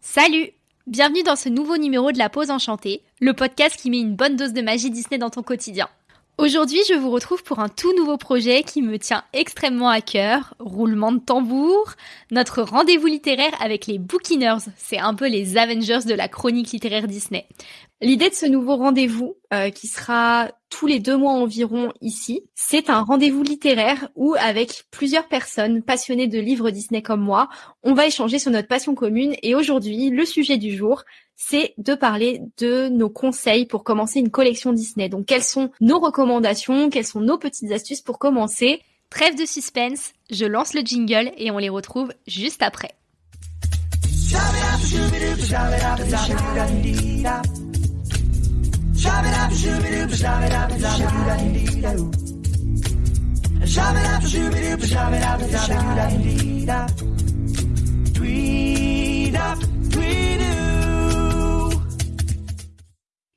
Salut Bienvenue dans ce nouveau numéro de La Pause Enchantée, le podcast qui met une bonne dose de magie Disney dans ton quotidien. Aujourd'hui, je vous retrouve pour un tout nouveau projet qui me tient extrêmement à cœur. Roulement de tambour, notre rendez-vous littéraire avec les Bookiners. C'est un peu les Avengers de la chronique littéraire Disney. L'idée de ce nouveau rendez-vous, euh, qui sera tous les deux mois environ ici, c'est un rendez-vous littéraire où, avec plusieurs personnes passionnées de livres Disney comme moi, on va échanger sur notre passion commune. Et aujourd'hui, le sujet du jour, c'est de parler de nos conseils pour commencer une collection Disney. Donc, quelles sont nos recommandations, quelles sont nos petites astuces pour commencer? Trêve de suspense, je lance le jingle et on les retrouve juste après.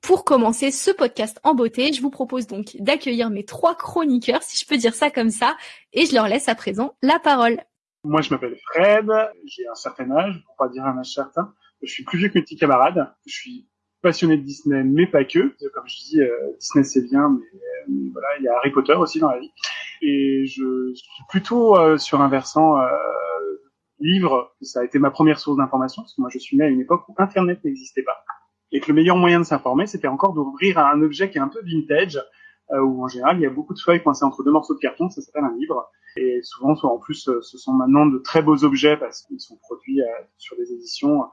Pour commencer ce podcast en beauté, je vous propose donc d'accueillir mes trois chroniqueurs, si je peux dire ça comme ça, et je leur laisse à présent la parole. Moi, je m'appelle Fred, j'ai un certain âge, pour pas dire un âge certain. Je suis plus vieux que mes petits camarades. Je suis passionné de Disney, mais pas que. Comme je dis, euh, Disney c'est bien, mais, voilà, il y a Harry Potter aussi dans la vie. Et je suis plutôt euh, sur un versant euh, livre. Ça a été ma première source d'information, parce que moi je suis né à une époque où Internet n'existait pas. Et que le meilleur moyen de s'informer, c'était encore d'ouvrir un objet qui est un peu vintage, où en général il y a beaucoup de feuilles coincées entre deux morceaux de carton, ça s'appelle un livre. Et souvent, soit en plus, ce sont maintenant de très beaux objets parce qu'ils sont produits sur des éditions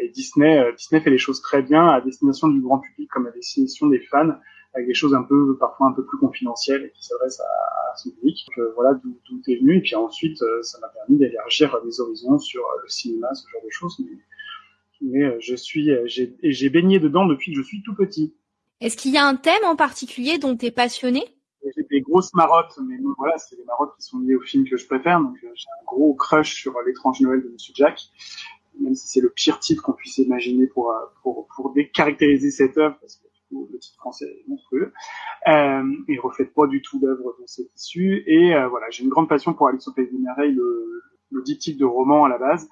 et Disney, euh, Disney fait les choses très bien à destination du grand public comme à destination des fans, avec des choses un peu parfois un peu plus confidentielles et qui s'adressent à, son public. Donc, euh, voilà d'où tout est venu. Et puis ensuite, euh, ça m'a permis d'élargir mes horizons sur le cinéma, ce genre de choses. Mais je suis, j'ai, j'ai baigné dedans depuis que je suis tout petit. Est-ce qu'il y a un thème en particulier dont tu es passionné j'ai des grosses marottes, mais voilà, c'est des marottes qui sont liées au film que je préfère. Donc j'ai un gros crush sur l'étrange Noël de Monsieur Jack même si c'est le pire titre qu'on puisse imaginer pour, euh, pour, pour décaractériser cette œuvre, parce que le titre français est monstrueux, euh, et reflète pas du tout l'œuvre dont c'est issu. Et euh, voilà, j'ai une grande passion pour Alice au Pays des Merveilles, le, le diptyque de roman à la base,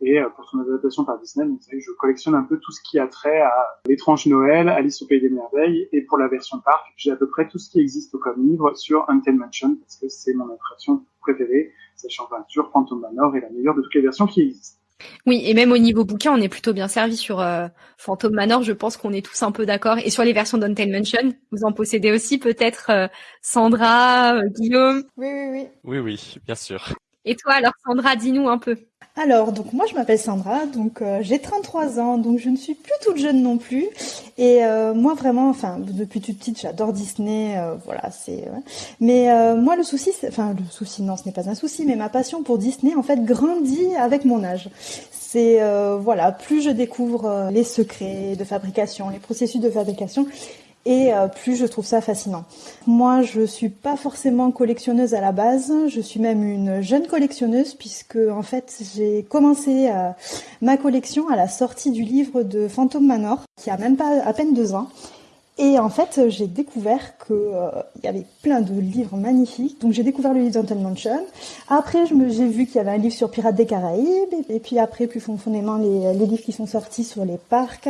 et euh, pour son adaptation par Disney, donc, je collectionne un peu tout ce qui a trait à l'étrange Noël, Alice au Pays des Merveilles, et pour la version parc, j'ai à peu près tout ce qui existe comme livre sur Untamed Mansion, parce que c'est mon attraction préférée, sachant peinture, Phantom Manor est la meilleure de toutes les versions qui existent. Oui, et même au niveau bouquin, on est plutôt bien servi sur euh, Phantom Manor. Je pense qu'on est tous un peu d'accord. Et sur les versions d'Untamed Mansion, vous en possédez aussi peut-être euh, Sandra, euh, Guillaume? Oui, oui, oui. Oui, oui, bien sûr. Et toi, alors Sandra, dis-nous un peu. Alors, donc moi je m'appelle Sandra, donc euh, j'ai 33 ans, donc je ne suis plus toute jeune non plus. Et euh, moi vraiment, enfin depuis toute petite, j'adore Disney, euh, voilà, c'est. Mais moi le souci, enfin le souci, non, ce n'est pas un souci, mais ma passion pour Disney en fait grandit avec mon âge. C'est voilà, plus je découvre les secrets de fabrication, les processus de fabrication, et euh, plus je trouve ça fascinant. Moi, je suis pas forcément collectionneuse à la base, je suis même une jeune collectionneuse puisque en fait, j'ai commencé euh, ma collection à la sortie du livre de Phantom Manor qui a même pas à peine deux ans. Et en fait, j'ai découvert qu'il euh, y avait plein de livres magnifiques. Donc j'ai découvert le livre d'Anton Mansion. Après, j'ai vu qu'il y avait un livre sur Pirates des Caraïbes. Et, puis après, plus profondément, les livres qui sont sortis sur les parcs.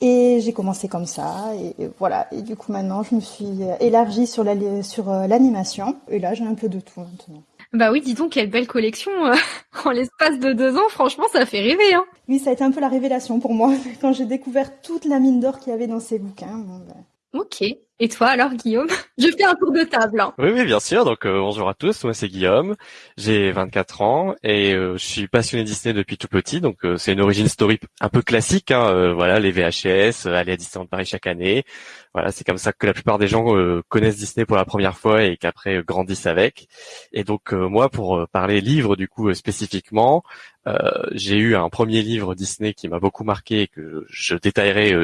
Et j'ai commencé comme ça, et voilà. Et du coup, maintenant, je me suis élargie sur la, sur euh, l'animation. Et là, j'ai un peu de tout maintenant. Bah oui, dis donc, quelle belle collection euh, en l'espace de deux ans. Franchement, ça fait rêver. Hein. Oui, ça a été un peu la révélation pour moi quand j'ai découvert toute la mine d'or qu'il y avait dans ces bouquins. Ben. Ok. Et toi alors Guillaume? Je fais un tour de table. Hein. Oui, oui, bien sûr. Donc euh, bonjour à tous. Moi c'est Guillaume. J'ai 24 ans et euh, je suis passionné Disney depuis tout petit. Donc euh, c'est une origin story un peu classique. Hein, voilà, les VHS, aller à Disneyland Paris chaque année. Voilà, c'est comme ça que la plupart des gens connaissent Disney pour la première fois et qu'après grandissent avec. Et donc moi, pour parler livre du coup spécifiquement, j'ai eu un premier livre Disney qui m'a beaucoup marqué et que je détaillerai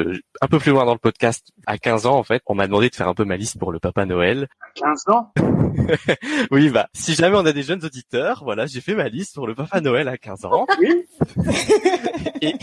un peu plus loin dans le podcast. À 15 ans en fait, on m'a demandé de faire un peu ma liste pour le Papa Noël. 15 ans? Oui, bah, si jamais on a des jeunes auditeurs, voilà, j'ai fait ma liste pour le Papa Noël à 15 ans. Oui. et,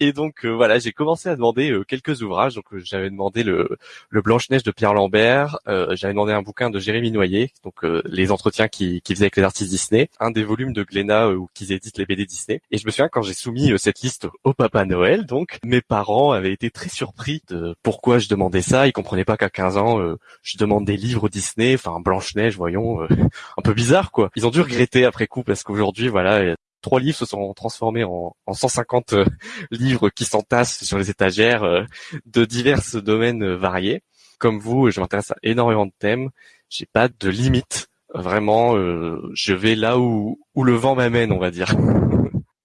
et donc euh, voilà, j'ai commencé à demander euh, quelques ouvrages. Donc euh, j'avais demandé le, le Blanche Neige de Pierre Lambert, j'avais demandé un bouquin de Jérémy Noyer, donc les entretiens qu'il qui faisait avec les artistes Disney, un des volumes de Glénat où qu'ils éditent les BD Disney. Et je me souviens quand j'ai soumis cette liste au Papa Noël, donc mes parents avaient été très surpris de pourquoi je demandais ça. Ils comprenaient pas qu'à 15 ans je demande des livres Disney, enfin Blanche Neige, voyons, un peu bizarre quoi. Ils ont dû regretter après coup parce qu'aujourd'hui voilà trois livres se sont transformés en, en 150 euh, livres qui s'entassent sur les étagères euh, de divers domaines euh, variés. Comme vous, je m'intéresse à énormément de thèmes. J'ai pas de limite. Vraiment, je vais là où, où le vent m'amène, on va dire.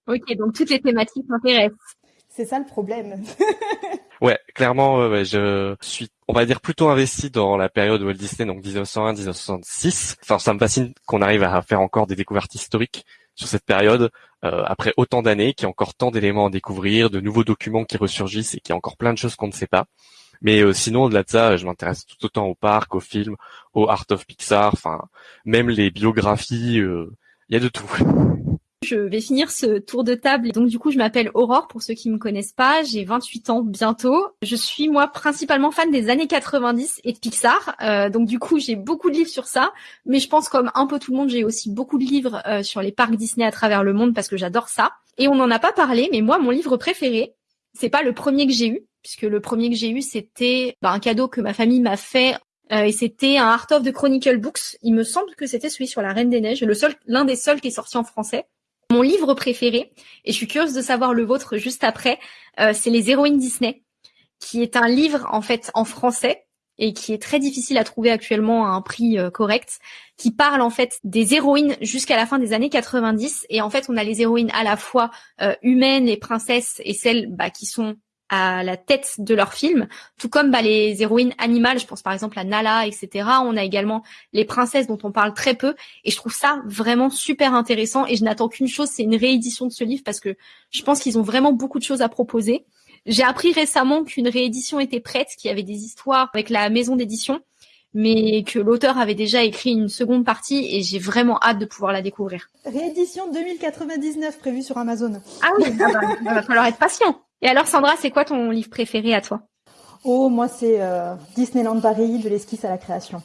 Ok, donc toutes les thématiques m'intéressent. C'est ça le problème. ouais, clairement, ouais, je suis, on va dire, plutôt investi dans la période Walt Disney, donc 1901-1966. Enfin, ça me fascine qu'on arrive à faire encore des découvertes historiques sur cette période euh, après autant d'années, qu'il y a encore tant d'éléments à découvrir, de nouveaux documents qui ressurgissent et qu'il y a encore plein de choses qu'on ne sait pas. Mais euh, sinon, au-delà de ça, je m'intéresse tout autant au parc, au film, au Art of Pixar, enfin même les biographies, euh, il y a de tout. Je vais finir ce tour de table. Donc du coup, je m'appelle Aurore pour ceux qui me connaissent pas. J'ai 28 ans bientôt. Je suis moi principalement fan des années 90 et de Pixar. Euh, donc du coup, j'ai beaucoup de livres sur ça. Mais je pense comme un peu tout le monde, j'ai aussi beaucoup de livres euh, sur les parcs Disney à travers le monde parce que j'adore ça. Et on n'en a pas parlé, mais moi, mon livre préféré, c'est pas le premier que j'ai eu, puisque le premier que j'ai eu, c'était bah, un cadeau que ma famille m'a fait euh, et c'était un Art of the Chronicle Books. Il me semble que c'était celui sur la Reine des Neiges, le seul, l'un des seuls qui est sorti en français. Mon livre préféré, et je suis curieuse de savoir le vôtre juste après, euh, c'est Les héroïnes Disney, qui est un livre en fait en français et qui est très difficile à trouver actuellement à un prix euh, correct, qui parle en fait des héroïnes jusqu'à la fin des années 90. Et en fait, on a les héroïnes à la fois euh, humaines, les princesses et celles bah, qui sont à la tête de leur film, tout comme bah, les héroïnes animales, je pense par exemple à Nala, etc. On a également les princesses dont on parle très peu, et je trouve ça vraiment super intéressant. Et je n'attends qu'une chose, c'est une réédition de ce livre parce que je pense qu'ils ont vraiment beaucoup de choses à proposer. J'ai appris récemment qu'une réédition était prête, qu'il y avait des histoires avec la maison d'édition, mais que l'auteur avait déjà écrit une seconde partie et j'ai vraiment hâte de pouvoir la découvrir. Réédition 2099 prévue sur Amazon. Ah oui, il va falloir être patient. Et alors Sandra, c'est quoi ton livre préféré à toi? Oh, moi c'est euh, Disneyland Paris, de l'esquisse à la création.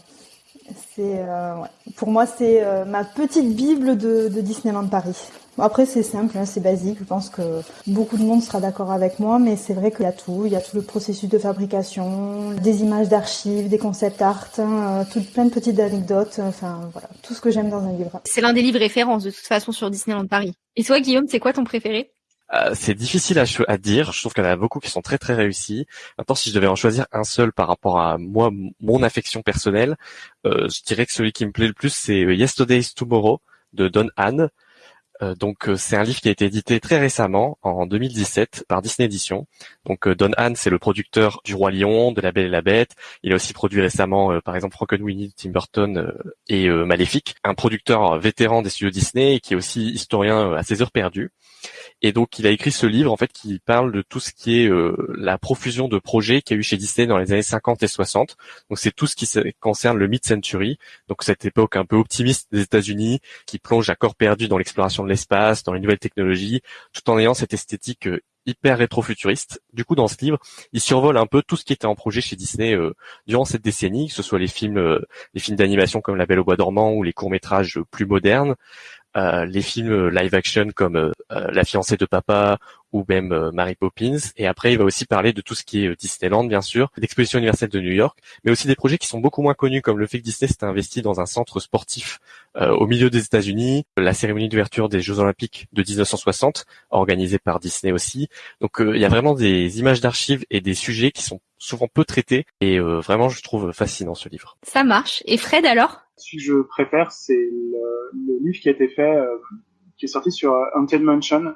C'est euh, pour moi c'est euh, ma petite bible de, Disneyland Paris. Après c'est simple, hein, c'est basique. Je pense que beaucoup de monde sera d'accord avec moi, mais c'est vrai qu'il y a tout. Il y a tout le processus de fabrication, des images d'archives, des concepts art, hein, plein de petites anecdotes. Enfin voilà, tout ce que j'aime dans un livre. C'est l'un des livres références de toute façon sur Disneyland Paris. Et toi Guillaume, c'est quoi ton préféré? Euh, c'est difficile à, dire. Je trouve qu'il y en a beaucoup qui sont très très réussis. Maintenant, si je devais en choisir un seul par rapport à moi, mon affection personnelle, euh, je dirais que celui qui me plaît le plus, c'est Yesterday's Tomorrow de Don Hahn. Euh, donc euh, c'est un livre qui a été édité très récemment en 2017 par Disney Edition. Donc euh, Don Hahn c'est le producteur du Roi Lion, de La Belle et la Bête. Il a aussi produit récemment par exemple Frankenweenie, Tim Burton et Maléfique. Un producteur vétéran des studios Disney qui est aussi historien à ses heures perdues. Et donc il a écrit ce livre en fait qui parle de tout ce qui est la profusion de projets qu'il y a eu chez Disney dans les années 50 et 60. Donc c'est tout ce qui concerne le mid-century, donc cette époque un peu optimiste des États-Unis qui plonge à corps perdu dans l'exploration de l'espace, dans les nouvelles technologies, tout en ayant cette esthétique euh, hyper rétro-futuriste. Du coup, dans ce livre, il survole un peu tout ce qui était en projet chez Disney euh, durant cette décennie, que ce soit les films, euh, les films d'animation comme La Belle au bois dormant ou les courts métrages plus modernes, euh, les films euh, live action comme euh, La fiancée de papa ou même Mary Poppins. Et après, il va aussi parler de tout ce qui est Disneyland, bien sûr, l'exposition universelle de New York, mais aussi des projets qui sont beaucoup moins connus, comme le fait que Disney s'est investi dans un centre sportif au milieu des États-Unis, la cérémonie d'ouverture des Jeux Olympiques de 1960, organisée par Disney aussi. Donc, il y a vraiment des images d'archives et des sujets qui sont souvent peu traités, et vraiment, je trouve fascinant ce livre. Ça marche. Et Fred, alors? Que je préfère, c'est le, livre qui a été fait, euh, qui est sorti sur Haunted Mansion,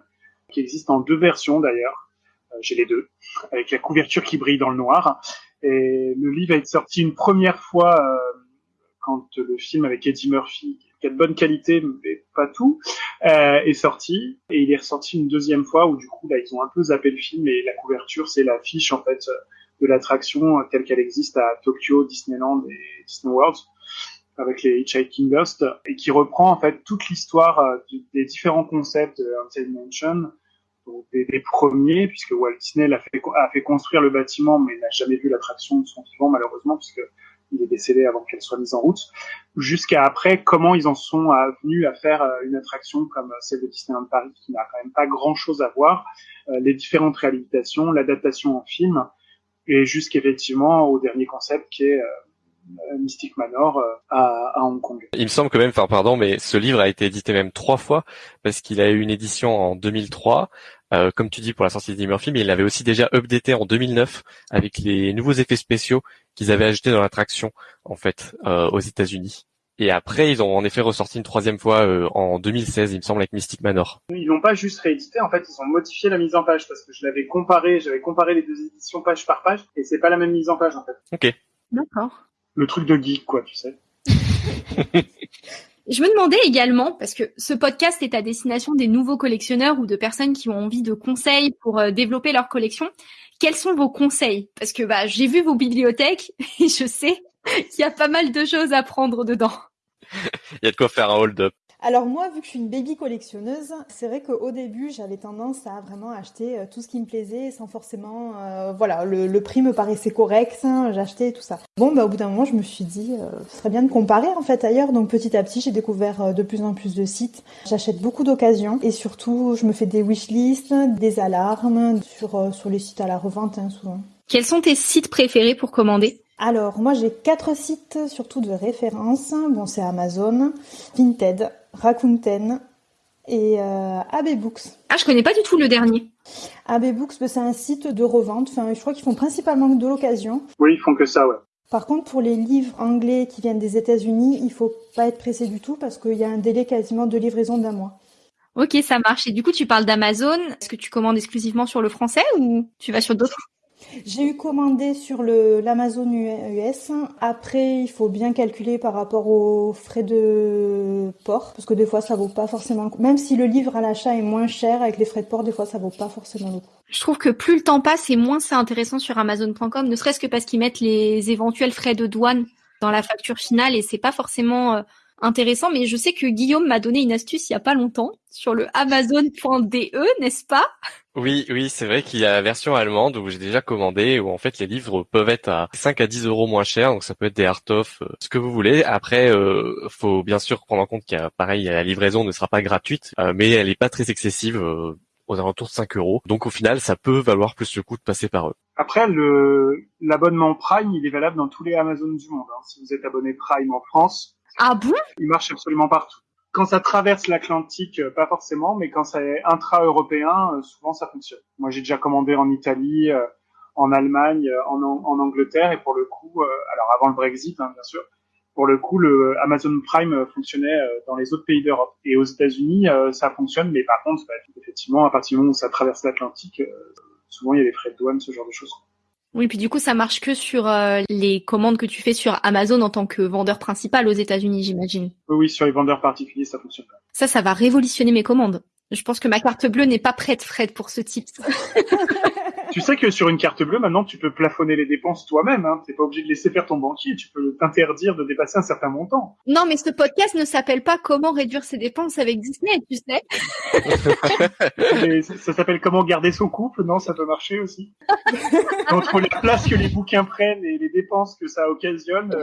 qui existe en deux versions d'ailleurs. Euh, J'ai les deux, avec la couverture qui brille dans le noir. Et le livre a été sorti une première fois euh, quand le film avec Eddie Murphy, qui a de bonne qualité, mais pas tout, euh, est sorti. Et il est ressorti une deuxième fois où du coup, là, ils ont un peu zappé le film et la couverture, c'est l'affiche en fait de l'attraction telle qu'elle existe à Tokyo, Disneyland et Disney World avec les Hitchhiking Ghost et qui reprend en fait toute l'histoire euh, des différents concepts de Haunted Mansion, donc des, premiers puisque Walt Disney a fait, a fait construire le bâtiment mais n'a jamais vu l'attraction de son vivant malheureusement puisque il est décédé avant qu'elle soit mise en route, jusqu'à après comment ils en sont venus à faire euh, une attraction comme celle de Disneyland Paris qui n'a quand même pas grand chose à voir, euh, les différentes réhabilitations, l'adaptation en film et jusqu'effectivement au dernier concept qui est euh, Mystic Manor euh, à, à, Hong Kong. Il me semble quand même, enfin pardon, mais ce livre a été édité même trois fois parce qu'il a eu une édition en 2003, euh, comme tu dis pour la sortie de Murphy, mais il l'avait aussi déjà updaté en 2009 avec les nouveaux effets spéciaux qu'ils avaient ajoutés dans l'attraction en fait euh, aux États-Unis. Et après, ils ont en effet ressorti une troisième fois euh, en 2016, il me semble, avec Mystic Manor. Ils n'ont pas juste réédité, en fait, ils ont modifié la mise en page parce que je l'avais comparé, j'avais comparé les deux éditions page par page et c'est pas la même mise en page en fait. Ok. D'accord le truc de geek, quoi, tu sais. Je me demandais également, parce que ce podcast est à destination des nouveaux collectionneurs ou de personnes qui ont envie de conseils pour euh, développer leur collection. Quels sont vos conseils? Parce que bah, j'ai vu vos bibliothèques et je sais qu'il y a pas mal de choses à prendre dedans. Il y a de quoi faire un hold-up. Alors moi, vu que je suis une baby collectionneuse, c'est vrai qu'au début, j'avais tendance à vraiment acheter euh, tout ce qui me plaisait sans forcément... Euh, voilà, le, prix me paraissait correct, hein, j'achetais tout ça. Bon, bah, au bout d'un moment, je me suis dit, euh, ce serait bien de comparer en fait ailleurs. Donc petit à petit, j'ai découvert de plus en plus de sites. J'achète beaucoup d'occasions et surtout, je me fais des wishlists, des alarmes sur, sur les sites à la revente hein, souvent. Quels sont tes sites préférés pour commander? Alors, moi j'ai quatre sites surtout de référence. Bon, c'est Amazon, Vinted, Rakuten et euh, AB Books. Ah, je connais pas du tout le dernier. AB Books, bah, c'est un site de revente. Enfin, je crois qu'ils font principalement de l'occasion. Oui, ils font que ça, ouais. Par contre, pour les livres anglais qui viennent des États-Unis, il faut pas être pressé du tout parce qu'il y a un délai quasiment de livraison d'un mois. Ok, ça marche. Et du coup, tu parles d'Amazon. Est-ce que tu commandes exclusivement sur le français ou tu vas sur d'autres j'ai eu commandé sur l'Amazon US. Après, il faut bien calculer par rapport aux frais de port, parce que des fois, ça vaut pas forcément le. Même si le livre à l'achat est moins cher, avec les frais de port, des fois, ça vaut pas forcément le coup. Je trouve que plus le temps passe et moins c'est intéressant sur Amazon.com, ne serait-ce que parce qu'ils mettent les éventuels frais de douane dans la facture finale et c'est pas forcément euh, intéressant. Mais je sais que Guillaume m'a donné une astuce il y a pas longtemps sur le Amazon.de, n'est-ce pas? Oui, oui, c'est vrai qu'il y a la version allemande où j'ai déjà commandé, où en fait les livres peuvent être à 5 à 10 euros moins cher, donc ça peut être des art-off, euh, ce que vous voulez. Après, euh, faut bien sûr prendre en compte qu'il y a, pareil, la livraison ne sera pas gratuite, euh, mais elle n'est pas très excessive, euh, aux alentours de 5 euros. Donc au final, ça peut valoir plus le coup de passer par eux. Après, le l'abonnement Prime, il est valable dans tous les Amazon du monde. Hein. Si vous êtes abonné Prime en France, ah bon? Il marche absolument partout quand ça traverse l'Atlantique, euh, pas forcément, mais quand c'est intra-européen, euh, souvent ça fonctionne. Moi, j'ai déjà commandé en Italie, euh, en Allemagne, en, en, Angleterre, et pour le coup, alors avant le Brexit, hein, bien sûr, pour le coup, le Amazon Prime fonctionnait dans les autres pays d'Europe. Et aux États-Unis, ça fonctionne, mais par contre, bah, effectivement, à partir du moment où ça traverse l'Atlantique, souvent il y a des frais de douane, ce genre de choses. Oui, puis du coup, ça marche que sur euh, les commandes que tu fais sur Amazon en tant que vendeur principal aux États-Unis, j'imagine. Oui, oui, sur les vendeurs particuliers, ça fonctionne pas. Ça, ça va révolutionner mes commandes. Je pense que ma carte bleue n'est pas prête, Fred, pour ce type. tu sais que sur une carte bleue, maintenant, tu peux plafonner les dépenses toi-même. Hein. T'es pas obligé de laisser faire ton banquier. Tu peux t'interdire de dépasser un certain montant. Non, mais ce podcast ne s'appelle pas Comment réduire ses dépenses avec Disney, tu sais. ça s'appelle Comment garder son couple. Non, ça peut marcher aussi. Entre la place que les bouquins prennent et les dépenses que ça occasionne, euh,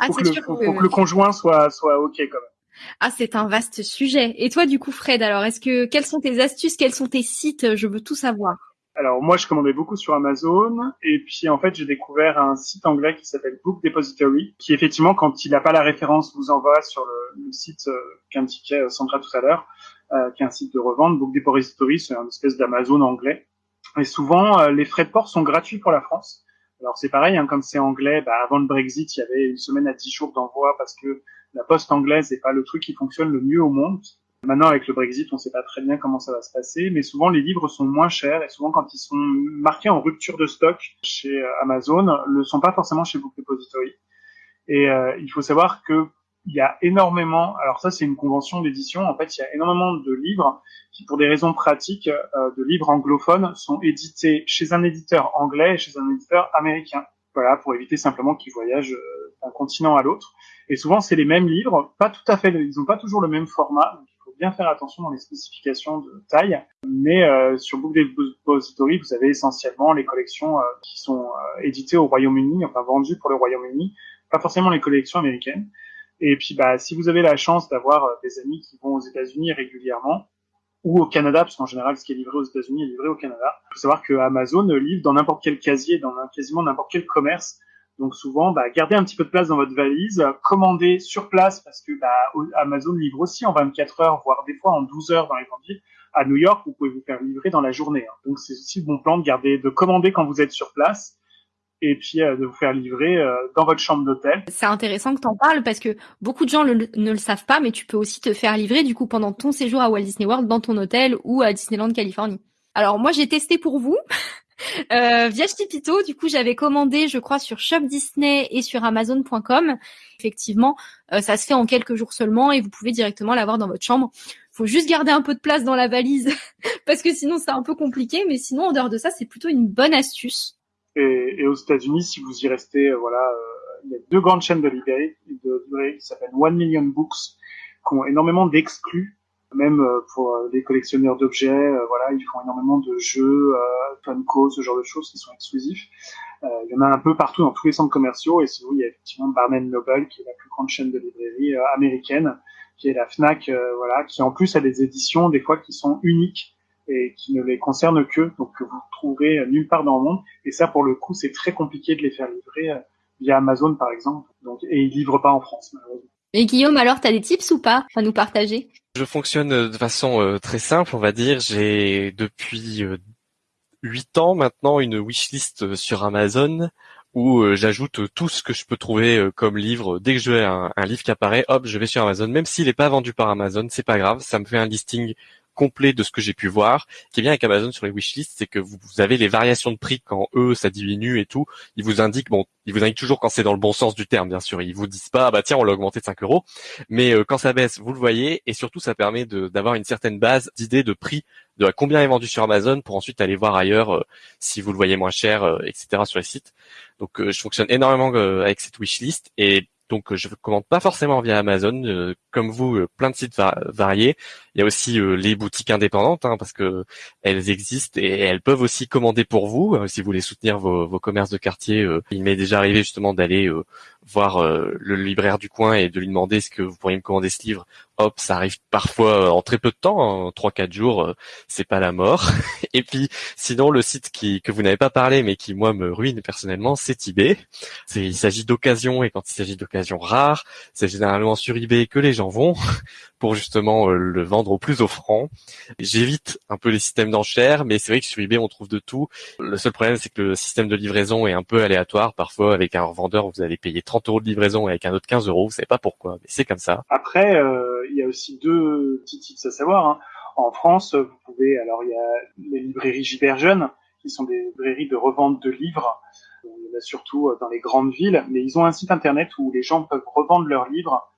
ah, faut, que le, faut, que le conjoint soit soit ok quand même. Ah, c'est un vaste sujet. Et toi, du coup, Fred, alors, est-ce que quelles sont tes astuces, quels sont tes sites? Je veux tout savoir. Alors moi, je commandais beaucoup sur Amazon, et puis en fait, j'ai découvert un site anglais qui s'appelle Book Depository, qui effectivement, quand il n'a pas la référence, vous envoie sur le, site euh, qu'indiquait euh, Sandra tout à l'heure, euh, qui est un site de revente. Book Depository, c'est un espèce d'Amazon anglais. Et souvent, euh, les frais de port sont gratuits pour la France. Alors c'est pareil, hein, comme c'est anglais, bah, avant le Brexit, il y avait une semaine à 10 jours d'envoi parce que la poste anglaise n'est pas le truc qui fonctionne le mieux au monde. Maintenant, avec le Brexit, on ne sait pas très bien comment ça va se passer, mais souvent les livres sont moins chers et souvent quand ils sont marqués en rupture de stock chez euh, Amazon, le sont pas forcément chez Book Depository. Et euh, il faut savoir que il y a énormément, alors ça c'est une convention d'édition, en fait il y a énormément de livres qui pour des raisons pratiques, euh, de livres anglophones, sont édités chez un éditeur anglais et chez un éditeur américain. Voilà, pour éviter simplement qu'ils voyagent d'un continent à l'autre. Et souvent c'est les mêmes livres, pas tout à fait, ils n'ont pas toujours le même format, bien faire attention dans les spécifications de taille. Mais euh, sur Book Depository, vous avez essentiellement les collections qui sont éditées au Royaume-Uni, enfin vendues pour le Royaume-Uni, pas forcément les collections américaines. Et puis, bah, si vous avez la chance d'avoir euh, des amis qui vont aux États-Unis régulièrement ou au Canada, parce qu'en général, ce qui est livré aux États-Unis est livré au Canada. Il faut savoir que Amazon livre dans n'importe quel casier, dans quasiment n'importe quel commerce. Donc souvent, bah, gardez un petit peu de place dans votre valise, commandez sur place parce que bah, Amazon livre aussi en 24 heures, voire des fois en 12 heures dans les grandes villes. À New York, vous pouvez vous faire livrer dans la journée. Hein. Donc c'est aussi le bon plan de garder, de commander quand vous êtes sur place et puis euh, de vous faire livrer euh, dans votre chambre d'hôtel. C'est intéressant que tu en parles parce que beaucoup de gens ne le savent pas, mais tu peux aussi te faire livrer du coup pendant ton séjour à Walt Disney World dans ton hôtel ou à Disneyland Californie. Alors moi j'ai testé pour vous. Euh, via du coup, j'avais commandé, je crois, sur Shop Disney et sur Amazon.com. Effectivement, euh, ça se fait en quelques jours seulement et vous pouvez directement l'avoir dans votre chambre. Faut juste garder un peu de place dans la valise parce que sinon c'est un peu compliqué. Mais sinon, en dehors de ça, c'est plutôt une bonne astuce. Et, aux États-Unis, si vous y restez, euh, voilà, euh, il y a deux grandes chaînes de librairies qui s'appellent One Million Books, qui ont énormément d'exclus, même euh, pour les collectionneurs d'objets. voilà, ils font énormément de jeux, Funko, ce genre de choses qui sont exclusifs. il y en a un peu partout dans tous les centres commerciaux. Et sinon, il y a effectivement Barnes Noble, qui est la plus grande chaîne de librairies américaine, qui est la Fnac, voilà, qui en plus a des éditions des fois qui sont uniques et qui ne les concerne que, donc que vous trouverez nulle part dans le monde. Et ça, pour le coup, c'est très compliqué de les faire livrer euh, via Amazon, par exemple. Donc, et ils livrent pas en France, malheureusement. Et Guillaume, alors, tu as des tips ou pas à nous partager? Je fonctionne euh, de façon euh, très simple, on va dire. J'ai depuis huit ans maintenant une wishlist sur Amazon où j'ajoute tout ce que je peux trouver comme livre. Dès que je un, un livre qui apparaît, hop, je vais sur Amazon. Même s'il n'est pas vendu par Amazon, c'est pas grave. Ça me fait un listing complet de ce que j'ai pu voir. Ce qui est bien avec Amazon sur les wishlists, c'est que vous, avez les variations de prix quand eux ça diminue et tout. Ils vous indiquent, bon, ils vous indiquent toujours quand c'est dans le bon sens du terme, bien sûr. Ils vous disent pas, bah tiens, on l'a augmenté de 5 euros. Mais euh, quand ça baisse, vous le voyez et surtout ça permet d'avoir une certaine base d'idées de prix de combien est vendu sur Amazon pour ensuite aller voir ailleurs euh, si vous le voyez moins cher, euh, etc. sur les sites. Donc je fonctionne énormément avec cette wishlist et donc je commande pas forcément via Amazon, comme vous, plein de sites variés. Il y a aussi euh, les boutiques indépendantes, hein, parce que elles existent et elles peuvent aussi commander pour vous euh, si vous voulez soutenir vos, commerces de quartier. Euh. il m'est déjà arrivé justement d'aller voir le libraire du coin et de lui demander est-ce que vous pourriez me commander ce livre. Hop, ça arrive parfois en très peu de temps, en trois quatre jours, c'est pas la mort. et puis sinon le site qui que vous n'avez pas parlé mais qui moi me ruine personnellement, c'est eBay. Il s'agit d'occasion et quand il s'agit d'occasions rares, c'est généralement sur eBay que les gens vont pour justement le vendre au plus offrant. J'évite un peu les systèmes d'enchères, mais c'est vrai que sur eBay on trouve de tout. Le seul problème c'est que le système de livraison est un peu aléatoire. Parfois avec un revendeur vous allez payer 30 euros de livraison et avec un autre 15 euros. Vous savez pas pourquoi, mais c'est comme ça. Après euh, il y a aussi deux petits tips à savoir. Hein. En France vous pouvez alors il y a les librairies Giberjeune qui sont des librairies de revente de livres. Il y en a surtout euh, dans les grandes villes, mais ils ont un site internet où les gens peuvent revendre leurs livres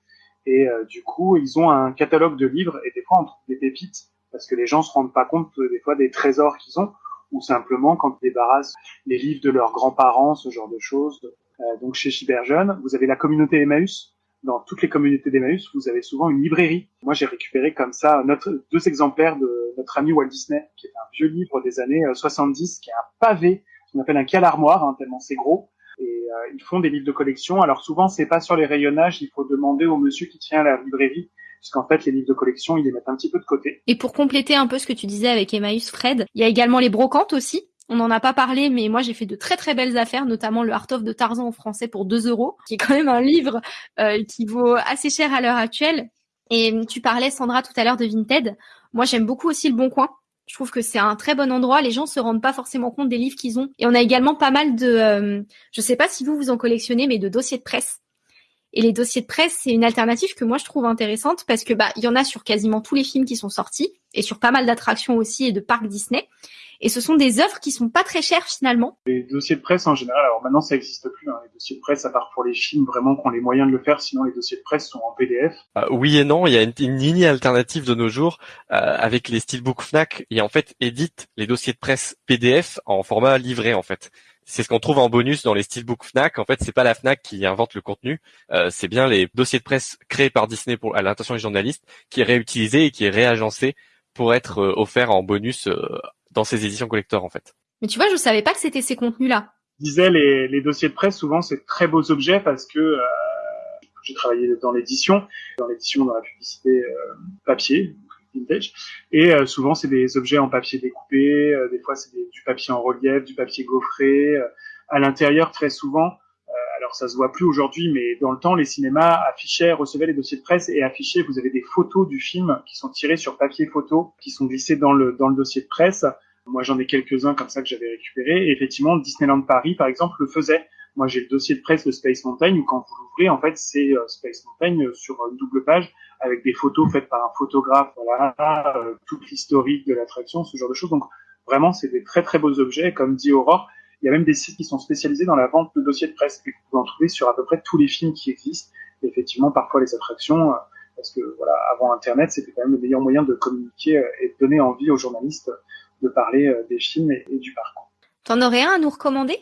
et euh, du coup, ils ont un catalogue de livres et des fois on trouve des pépites parce que les gens se rendent pas compte des fois des trésors qu'ils ont ou simplement quand ils débarrassent les livres de leurs grands-parents, ce genre de choses. Euh, donc chez Chiberjeune, vous avez la communauté Emmaüs. Dans toutes les communautés d'Emmaüs, vous avez souvent une librairie. Moi, j'ai récupéré comme ça notre, deux exemplaires de notre ami Walt Disney, qui est un vieux livre des années 70, qui est un pavé, qu'on appelle un cal armoire, hein, tellement c'est gros, et euh, ils font des livres de collection. Alors souvent, c'est pas sur les rayonnages, il faut demander au monsieur qui tient la librairie puisqu'en fait les livres de collection ils les mettent un petit peu de côté. Et pour compléter un peu ce que tu disais avec Emmaüs Fred, il y a également les brocantes aussi. On n'en a pas parlé, mais moi j'ai fait de très très belles affaires, notamment le Art of de Tarzan en français pour 2 euros, qui est quand même un livre euh, qui vaut assez cher à l'heure actuelle. Et tu parlais Sandra tout à l'heure de Vinted. Moi j'aime beaucoup aussi le Bon Coin. Je trouve que c'est un très bon endroit. Les gens se rendent pas forcément compte des livres qu'ils ont. Et on a également pas mal de, euh, je sais pas si vous vous en collectionnez, mais de dossiers de presse. Et les dossiers de presse, c'est une alternative que moi je trouve intéressante parce que bah il y en a sur quasiment tous les films qui sont sortis et sur pas mal d'attractions aussi et de parcs Disney. Et ce sont des œuvres qui sont pas très chères finalement. Les dossiers de presse en général, alors maintenant ça n'existe plus. Hein, les dossiers de presse, à part pour les films vraiment qui ont les moyens de le faire, sinon les dossiers de presse sont en PDF. Euh, oui et non, il y a une, une ligne alternative de nos jours euh, avec les Steelbook Fnac et en fait édite les dossiers de presse PDF en format livré en fait. C'est ce qu'on trouve en bonus dans les steelbook Fnac. En fait, c'est pas la Fnac qui invente le contenu, euh, c'est bien les dossiers de presse créés par Disney pour à l'intention des journalistes, qui est réutilisé et qui est réagencé pour être euh, offert en bonus euh, dans ces éditions collector en fait. Mais tu vois, je savais pas que c'était ces contenus-là. Je disais les, les dossiers de presse, souvent c'est très beaux objets parce que euh, j'ai travaillé dans l'édition, dans l'édition dans la publicité euh, papier, et euh, souvent c'est des objets en papier découpé, euh, des fois c'est du papier en relief, du papier gaufré. euh, à l'intérieur, très souvent, alors ça se voit plus aujourd'hui, mais dans le temps, les cinémas affichaient, recevaient les dossiers de presse et affichaient. Vous avez des photos du film qui sont tirées sur papier photo, qui sont glissées dans le dans le dossier de presse. Moi, j'en ai quelques-uns comme ça que j'avais récupérés. Et effectivement, Disneyland Paris, par exemple, le faisait. Moi, j'ai le dossier de presse de Space Mountain où quand vous l'ouvrez, en fait, c'est euh, Space Mountain euh, sur une double page avec des photos faites par un photographe, voilà, euh, toute l'historique de l'attraction, ce genre de choses. Donc, vraiment, c'est des très très beaux objets. Comme dit Aurore, il y a même des sites qui sont spécialisés dans la vente de dossiers de presse. Et vous pouvez en trouver sur à peu près tous les films qui existent. Effectivement, parfois les attractions, euh, parce que voilà, avant Internet, c'était quand même le meilleur moyen de communiquer euh, et de donner envie aux journalistes de parler euh, des films et, et du parcours. T'en aurais un à nous recommander?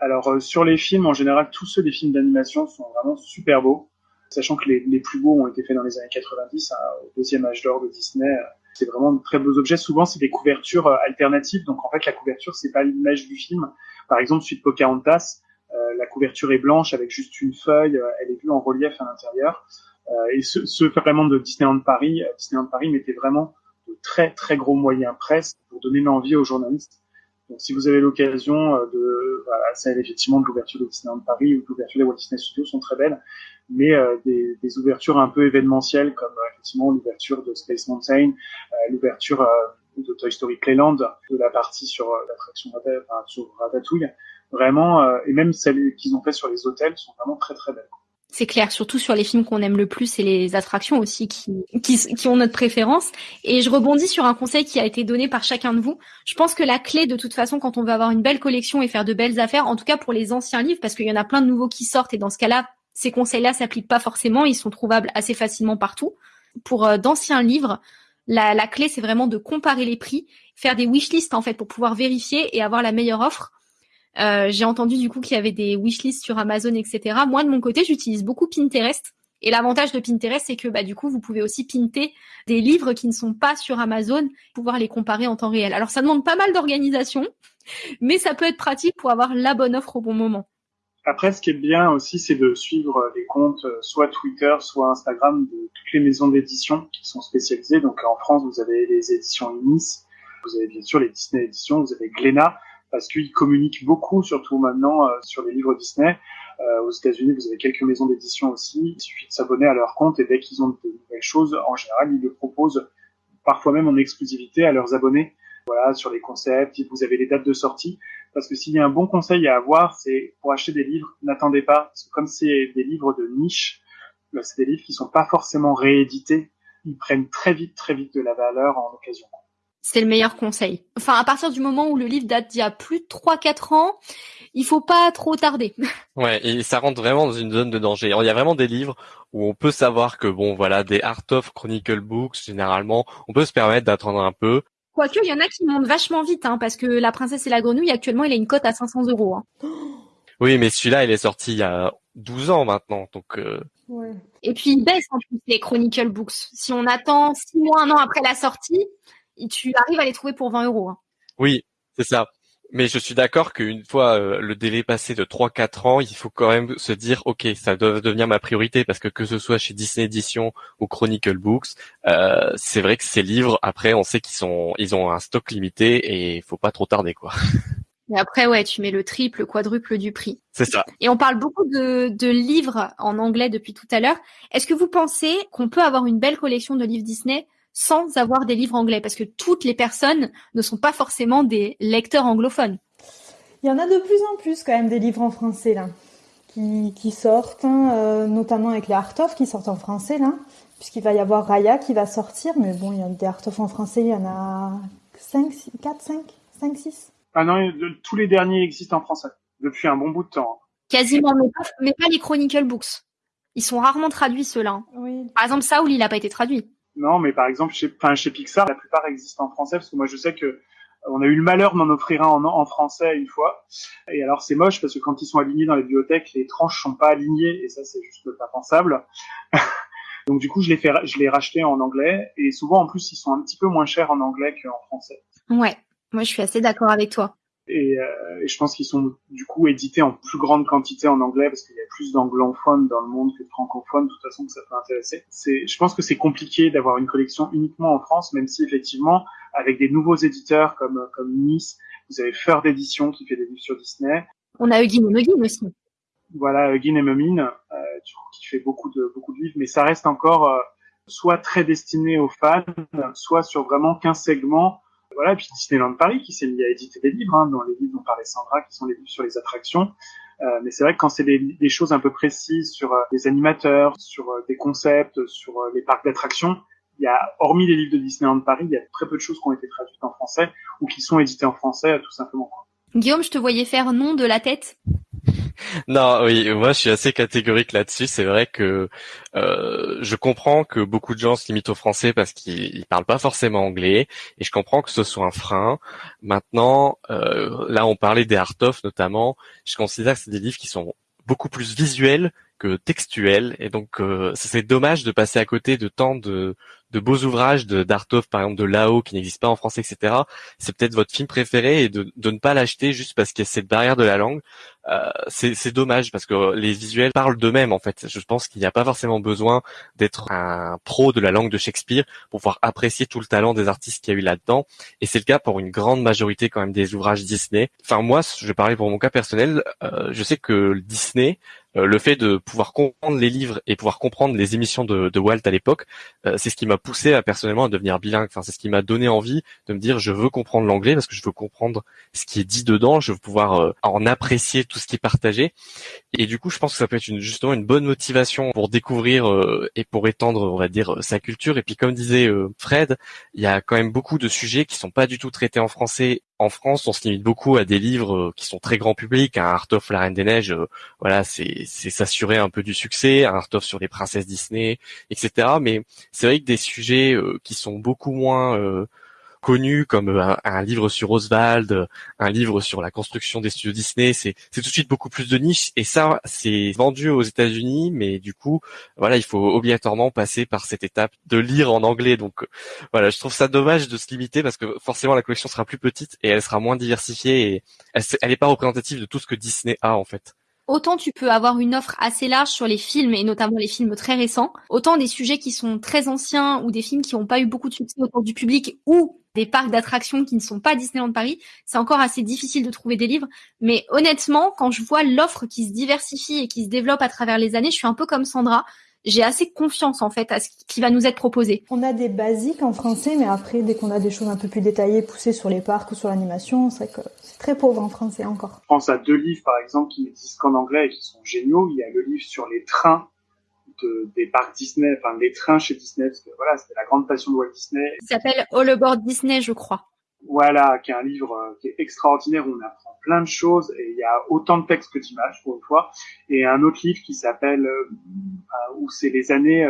Alors euh, sur les films, en général, tous ceux des films d'animation sont vraiment super beaux, sachant que les, les plus beaux ont été faits dans les années 90, hein, au deuxième âge d'or de Disney. euh, C'est vraiment de très beaux objets. Souvent, c'est des couvertures euh, alternatives. Donc en fait, la couverture, c'est pas l'image du film. Par exemple, suite Pocahontas, euh, la couverture est blanche avec juste une feuille. elle est vue en relief à l'intérieur. Euh, et ce, ce vraiment de Disneyland Paris, Disneyland Paris mettait vraiment de très très gros moyens presse pour donner l'envie aux journalistes. Donc si vous avez l'occasion euh, de, voilà, celle effectivement de l'ouverture de Disneyland Paris ou de l'ouverture des Walt Disney Studios sont très belles, mais euh, des, des ouvertures un peu événementielles comme euh, effectivement l'ouverture de Space Mountain, euh, l'ouverture euh, de Toy Story Playland, de la partie sur l'attraction enfin, sur Ratatouille, vraiment, et même celles qu'ils ont fait sur les hôtels sont vraiment très très belles. C'est clair, surtout sur les films qu'on aime le plus et les attractions aussi qui, qui, ont notre préférence. Et je rebondis sur un conseil qui a été donné par chacun de vous. Je pense que la clé, de toute façon, quand on veut avoir une belle collection et faire de belles affaires, en tout cas pour les anciens livres, parce qu'il y en a plein de nouveaux qui sortent et dans ce cas-là, ces conseils-là s'appliquent pas forcément, ils sont trouvables assez facilement partout. Pour euh, d'anciens livres, la, la clé, c'est vraiment de comparer les prix, faire des wishlists en fait pour pouvoir vérifier et avoir la meilleure offre. Euh, j'ai entendu du coup qu'il y avait des wishlists sur Amazon, etc. Moi, de mon côté, j'utilise beaucoup Pinterest. Et l'avantage de Pinterest, c'est que bah, du coup, vous pouvez aussi pinter des livres qui ne sont pas sur Amazon, pouvoir les comparer en temps réel. Alors, ça demande pas mal d'organisation, mais ça peut être pratique pour avoir la bonne offre au bon moment. Après, ce qui est bien aussi, c'est de suivre les comptes euh, soit Twitter, soit Instagram de toutes les maisons d'édition qui sont spécialisées. Donc en France, vous avez les éditions Inis, vous avez bien sûr les Disney éditions, vous avez Glénat, parce qu'ils communiquent beaucoup, surtout maintenant, euh, sur les livres Disney. Euh, aux États-Unis, vous avez quelques maisons d'édition aussi. Il suffit de s'abonner à leur compte et dès qu'ils ont de nouvelles choses, en général, ils le proposent parfois même en exclusivité à leurs abonnés. Voilà, sur les concepts, vous avez les dates de sortie. Parce que s'il y a un bon conseil à avoir, c'est pour acheter des livres, n'attendez pas. Parce que comme c'est des livres de niche, là, c'est des livres qui sont pas forcément réédités. Ils prennent très vite, très vite de la valeur en occasion. C'est le meilleur conseil. Enfin, à partir du moment où le livre date d'il y a plus de 3-4 ans, il faut pas trop tarder. Ouais, et ça rentre vraiment dans une zone de danger. Alors, il y a vraiment des livres où on peut savoir que bon, voilà, des Art of Chronicle Books, généralement, on peut se permettre d'attendre un peu. Quoique, il y en a qui montent vachement vite, hein, parce que La Princesse et la Grenouille, actuellement, il a une cote à 500 euros. Hein. Oui, mais celui-là, il est sorti il y a 12 ans maintenant, donc euh, Ouais. Et puis, il baisse en plus les Chronicle Books. Si on attend 6 mois, un an après la sortie, tu arrives à les trouver pour 20 euros. hein. oui, c'est ça. Mais je suis d'accord qu'une fois euh, le délai passé de 3-4 ans, il faut quand même se dire, ok, ça doit devenir ma priorité parce que que ce soit chez Disney Edition ou Chronicle Books, euh, c'est vrai que ces livres, après, on sait qu'ils sont, ils ont un stock limité et il faut pas trop tarder, quoi. Et après, ouais, tu mets le triple, le quadruple du prix. C'est ça. Et on parle beaucoup de, de livres en anglais depuis tout à l'heure. Est-ce que vous pensez qu'on peut avoir une belle collection de livres Disney sans avoir des livres anglais Parce que toutes les personnes ne sont pas forcément des lecteurs anglophones. Il y en a de plus en plus quand même des livres en français là, qui, qui sortent, hein, notamment avec les art of qui sortent en français là, puisqu'il va y avoir Raya qui va sortir, mais bon, il y a des art of en français, il y en a 5, 4, 5, 5, 6. Ah non, tous les derniers existent en français depuis un bon bout de temps. Quasiment, mais pas, les Chronicle Books. Ils sont rarement traduits ceux-là. Oui. Par exemple, Saul, il n'a pas été traduit. Non, mais par exemple, chez, enfin, chez Pixar, la plupart existent en français parce que moi, je sais que on a eu le malheur d'en offrir un en, français une fois. Et alors, c'est moche parce que quand ils sont alignés dans les bibliothèques, les tranches sont pas alignées et ça, c'est juste pas pensable. Donc du coup, je l'ai fait, je l'ai racheté en anglais et souvent en plus, ils sont un petit peu moins chers en anglais qu'en français. Ouais, moi je suis assez d'accord avec toi. Et, euh, et je pense qu'ils sont du coup édités en plus grande quantité en anglais parce qu'il y a plus d'anglophones dans le monde que de francophones. De toute façon, que ça peut intéresser. C'est, je pense que c'est compliqué d'avoir une collection uniquement en France, même si effectivement, avec des nouveaux éditeurs comme comme Nice, vous avez Feur d'édition qui fait des livres sur Disney. On a Eugene Muggin aussi. Voilà, Eugene et Mumin, euh, qui fait beaucoup de beaucoup de livres, mais ça reste encore euh, soit très destiné aux fans, soit sur vraiment qu'un segment voilà, puis Disneyland Paris qui s'est mis à éditer des livres, hein, dans les livres dont parlait Sandra, qui sont les livres sur les attractions. Euh, mais c'est vrai que quand c'est des, des, choses un peu précises sur euh, des animateurs, sur euh, des concepts, sur euh, les parcs d'attractions, il y a, hormis les livres de Disneyland Paris, il y a très peu de choses qui ont été traduites en français ou qui sont éditées en français, tout simplement. Guillaume, je te voyais faire nom de la tête non, oui, moi je suis assez catégorique là-dessus. C'est vrai que euh, je comprends que beaucoup de gens se limitent au français parce qu'ils parlent pas forcément anglais, et je comprends que ce soit un frein. Maintenant, euh, là on parlait des art of notamment. Je considère que c'est des livres qui sont beaucoup plus visuels que textuels, et donc euh, c'est dommage de passer à côté de tant de, de beaux ouvrages de d'Artov, par exemple de Lao, qui n'existe pas en français, etc. C'est peut-être votre film préféré et de, de ne pas l'acheter juste parce qu'il y a cette barrière de la langue. Euh, c'est dommage parce que les visuels parlent d'eux-mêmes en fait. Je pense qu'il n'y a pas forcément besoin d'être un pro de la langue de Shakespeare pour pouvoir apprécier tout le talent des artistes qu'il y a eu là-dedans. Et c'est le cas pour une grande majorité quand même des ouvrages Disney. Enfin moi, je parlais pour mon cas personnel. Euh, je sais que Disney le fait de pouvoir comprendre les livres et pouvoir comprendre les émissions de, de Walt à l'époque, euh, c'est ce qui m'a poussé à personnellement à devenir bilingue. Enfin, c'est ce qui m'a donné envie de me dire je veux comprendre l'anglais parce que je veux comprendre ce qui est dit dedans, je veux pouvoir euh, en apprécier tout ce qui est partagé. Et du coup, je pense que ça peut être une, justement une bonne motivation pour découvrir et pour étendre, on va dire, sa culture. Et puis, comme disait Fred, il y a quand même beaucoup de sujets qui sont pas du tout traités en français en France, on se limite beaucoup à des livres euh, qui sont très grand public. Un Art of la Reine des Neiges, euh, voilà, c'est s'assurer un peu du succès. Un Art of sur les princesses Disney, etc. Mais c'est vrai que des sujets euh, qui sont beaucoup moins connu comme euh, un, livre sur Oswald, un livre sur la construction des studios Disney, c'est tout de suite beaucoup plus de niche et ça c'est vendu aux États-Unis, mais du coup voilà il faut obligatoirement passer par cette étape de lire en anglais. Donc voilà je trouve ça dommage de se limiter parce que forcément la collection sera plus petite et elle sera moins diversifiée et elle, elle est pas représentative de tout ce que Disney a en fait autant tu peux avoir une offre assez large sur les films et notamment les films très récents, autant des sujets qui sont très anciens ou des films qui n'ont pas eu beaucoup de succès autour du public ou des parcs d'attractions qui ne sont pas Disneyland Paris, c'est encore assez difficile de trouver des livres. Mais honnêtement, quand je vois l'offre qui se diversifie et qui se développe à travers les années, je suis un peu comme Sandra. J'ai assez confiance en fait à ce qui va nous être proposé. On a des basiques en français, mais après, dès qu'on a des choses un peu plus détaillées, poussées sur les parcs ou sur l'animation, c'est que c'est très pauvre en français encore. Je pense à deux livres par exemple qui n'existent qu'en anglais et qui sont géniaux. Il y a le livre sur les trains des parcs Disney, enfin les trains chez Disney, parce que voilà, c'était la grande passion de Walt Disney. Il s'appelle All Aboard Disney, je crois. Voilà, qui est un livre euh, qui est extraordinaire, où on apprend plein de choses et il y a autant de textes que d'images pour une fois. Et un autre livre qui s'appelle euh, euh, où c'est les années,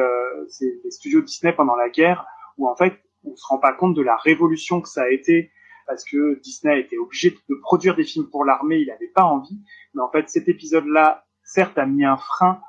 c'est les studios Disney pendant la guerre, où en fait on se rend pas compte de la révolution que ça a été parce que Disney a été obligé de produire des films pour l'armée, il n'avait pas envie. Mais en fait, cet épisode-là, certes, a mis un frein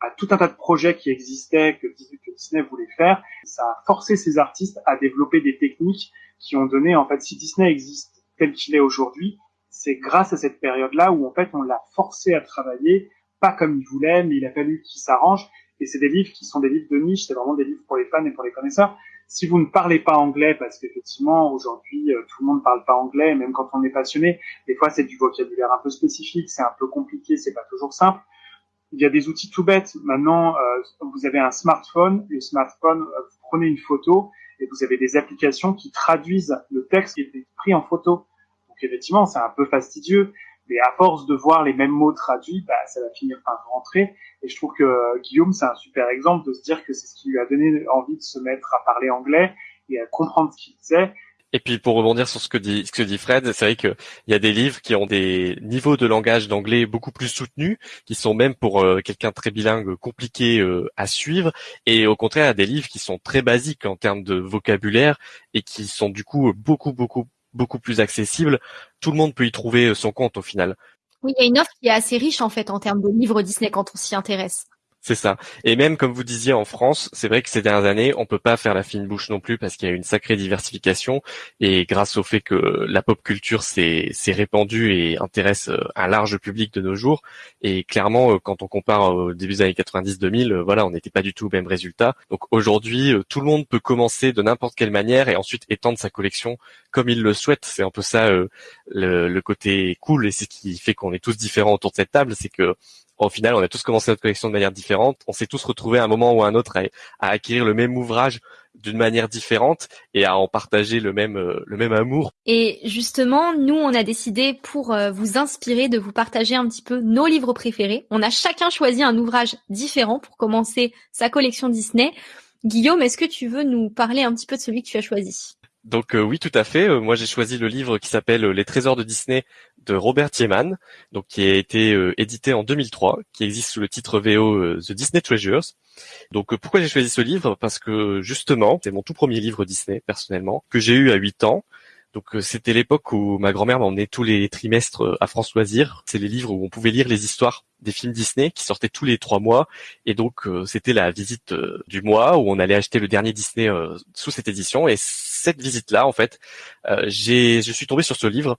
à tout un tas de projets qui existaient, que, Disney voulait faire. Ça a forcé ces artistes à développer des techniques qui ont donné, en fait, si Disney existe tel qu'il est aujourd'hui, c'est grâce à cette période-là où, en fait, on l'a forcé à travailler, pas comme il voulait, mais il a fallu qu'il s'arrange. Et c'est des livres qui sont des livres de niche, c'est vraiment des livres pour les fans et pour les connaisseurs. Si vous ne parlez pas anglais, parce qu'effectivement, aujourd'hui, euh, tout le monde ne parle pas anglais, même quand on est passionné, des fois, c'est du vocabulaire un peu spécifique, c'est un peu compliqué, c'est pas toujours simple il y a des outils tout bêtes. Maintenant, euh, vous avez un smartphone. Le smartphone, euh, vous prenez une photo et vous avez des applications qui traduisent le texte qui est pris en photo. Donc effectivement, c'est un peu fastidieux, Mais à force de voir les mêmes mots traduits, bah, ça va finir par rentrer. Et je trouve que Guillaume, c'est un super exemple de se dire que c'est ce qui lui a donné envie de se mettre à parler anglais et à comprendre ce qu'il disait. Et puis pour rebondir sur ce que dit ce que dit Fred, c'est vrai qu'il y a des livres qui ont des niveaux de langage d'anglais beaucoup plus soutenus, qui sont même pour euh, quelqu'un très bilingue compliqué euh, à suivre, et au contraire il y a des livres qui sont très basiques en termes de vocabulaire et qui sont du coup beaucoup beaucoup beaucoup plus accessibles. Tout le monde peut y trouver euh, son compte au final. Oui, il y a une offre qui est assez riche en fait en termes de livres Disney quand on s'y intéresse. C'est ça. Et même comme vous disiez en France, c'est vrai que ces dernières années, on peut pas faire la fine bouche non plus parce qu'il y a une sacrée diversification et grâce au fait que la pop culture s'est répandue et intéresse euh, un large public de nos jours. Et clairement, euh, quand on compare au début des années 90-2000, euh, voilà, on n'était pas du tout au même résultat. Donc aujourd'hui, tout le monde peut commencer de n'importe quelle manière et ensuite étendre sa collection comme il le souhaite. C'est un peu ça le, le côté cool et c'est ce qui fait qu'on est tous différents autour de cette table, c'est que au final, on a tous commencé notre collection de manière différente. On s'est tous retrouvés à un moment ou à un autre à, acquérir le même ouvrage d'une manière différente et à en partager le même euh, le même amour. Et justement, nous on a décidé pour euh, vous inspirer de vous partager un petit peu nos livres préférés. On a chacun choisi un ouvrage différent pour commencer sa collection Disney. Guillaume, est-ce que tu veux nous parler un petit peu de celui que tu as choisi? Donc euh, oui, tout à fait. moi, j'ai choisi le livre qui s'appelle Les Trésors de Disney de Robert Tiemann, donc qui a été euh, édité en 2003, qui existe sous le titre VO euh, The Disney Treasures. Donc euh, pourquoi j'ai choisi ce livre? Parce que justement, c'est mon tout premier livre Disney personnellement que j'ai eu à 8 ans. Donc c'était l'époque où ma grand-mère m'emmenait tous les trimestres à France Loisirs. C'est les livres où on pouvait lire les histoires des films Disney qui sortaient tous les trois mois. Et donc c'était la visite du mois où on allait acheter le dernier Disney sous cette édition. Et cette visite-là, en fait, j'ai, je suis tombé sur ce livre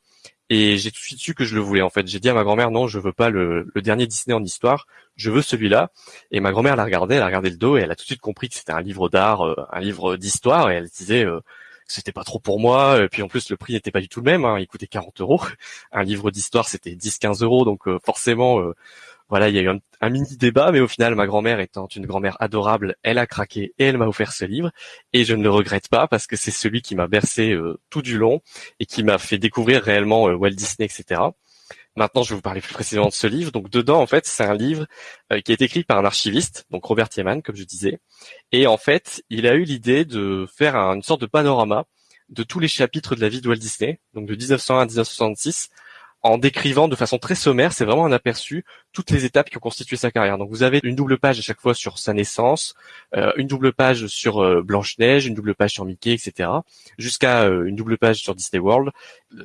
et j'ai tout de suite su que je le voulais en fait. J'ai dit à ma grand-mère non, je veux pas le, dernier Disney en histoire, je veux celui-là. Et ma grand-mère l'a regardé, elle a regardé le dos et elle a tout de suite compris que c'était un livre d'art, euh, un livre d'histoire et elle disait euh, c'était pas trop pour moi. Et puis en plus le prix n'était pas du tout le même, hein. il coûtait 40 euros. Un livre d'histoire c'était 10-15 euros, donc euh, forcément voilà, il y a eu un, mini débat, mais au final, ma grand-mère étant une grand-mère adorable, elle a craqué et elle m'a offert ce livre. Et je ne le regrette pas parce que c'est celui qui m'a bercé euh, tout du long et qui m'a fait découvrir réellement euh, Walt Disney, etc. Maintenant, je vais vous parler plus précisément de ce livre. Donc, dedans, en fait, c'est un livre euh, qui est écrit par un archiviste, donc Robert Tiemann, comme je disais. Et en fait, il a eu l'idée de faire une sorte de panorama de tous les chapitres de la vie de Walt Disney, donc de 1901 à 1966, en décrivant de façon très sommaire, c'est vraiment un aperçu, toutes les étapes qui ont constitué sa carrière. Donc vous avez une double page à chaque fois sur sa naissance, euh, une double page sur euh, Blanche-Neige, une double page sur Mickey, etc. Jusqu'à euh, une double page sur Disney World,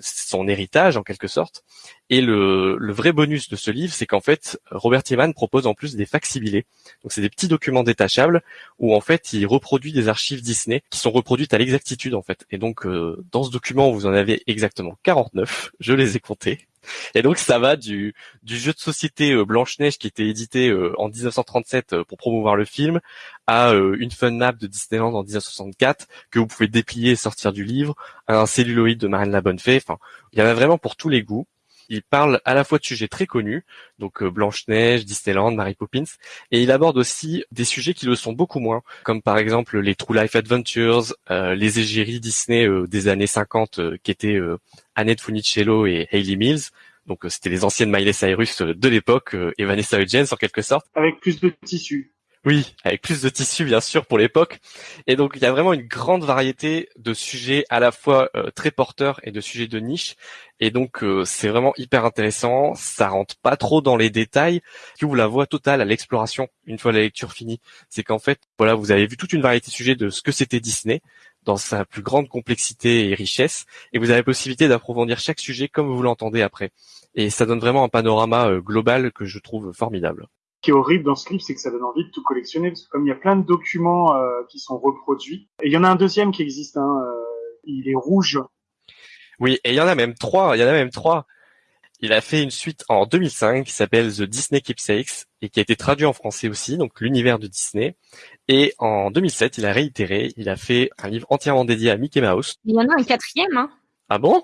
son héritage en quelque sorte. Et le, vrai bonus de ce livre, c'est qu'en fait, Robert Tiemann propose en plus des facsimilés. Donc c'est des petits documents détachables où en fait il reproduit des archives Disney qui sont reproduites à l'exactitude en fait. Et donc dans ce document, vous en avez exactement 49, je les ai comptés. Et donc ça va du, jeu de société euh, Blanche-Neige qui était édité euh, en 1937 euh, pour promouvoir le film à une fun map de Disneyland en 1964 que vous pouvez déplier et sortir du livre, à un celluloïd de Marine La Bonne Fée. Enfin, il y en a vraiment pour tous les goûts. Il parle à la fois de sujets très connus, donc Blanche-Neige, Disneyland, Mary Poppins, et il aborde aussi des sujets qui le sont beaucoup moins, comme par exemple les True Life Adventures, les égéries Disney des années 50 qui étaient Annette Funicello et Hayley Mills. Donc euh, c'était les anciennes Miley Cyrus euh, de l'époque euh, et Vanessa Hudgens en quelque sorte. Avec plus de tissu. Oui, avec plus de tissu bien sûr pour l'époque. Et donc il y a vraiment une grande variété de sujets à la fois très porteurs et de sujets de niche. Et donc c'est vraiment hyper intéressant. Ça rentre pas trop dans les détails. qui ouvre la voie totale à l'exploration une fois la lecture finie. C'est qu'en fait voilà vous avez vu toute une variété de sujets de ce que c'était Disney, dans sa plus grande complexité et richesse, et vous avez la possibilité d'approfondir chaque sujet comme vous l'entendez après. Et ça donne vraiment un panorama euh, global que je trouve formidable. Qui est horrible dans ce livre, c'est que ça donne envie de tout collectionner, parce que comme il y a plein de documents euh, qui sont reproduits, et il y en a un deuxième qui existe, hein, euh, il est rouge. Oui, et il y en a même trois, il y en a même trois. Il a fait une suite en 2005 qui s'appelle The Disney Keepsakes et qui a été traduit en français aussi, donc l'univers de Disney. Et en 2007, il a réitéré, il a fait un livre entièrement dédié à Mickey Mouse. Il y en a un quatrième, hein Ah bon?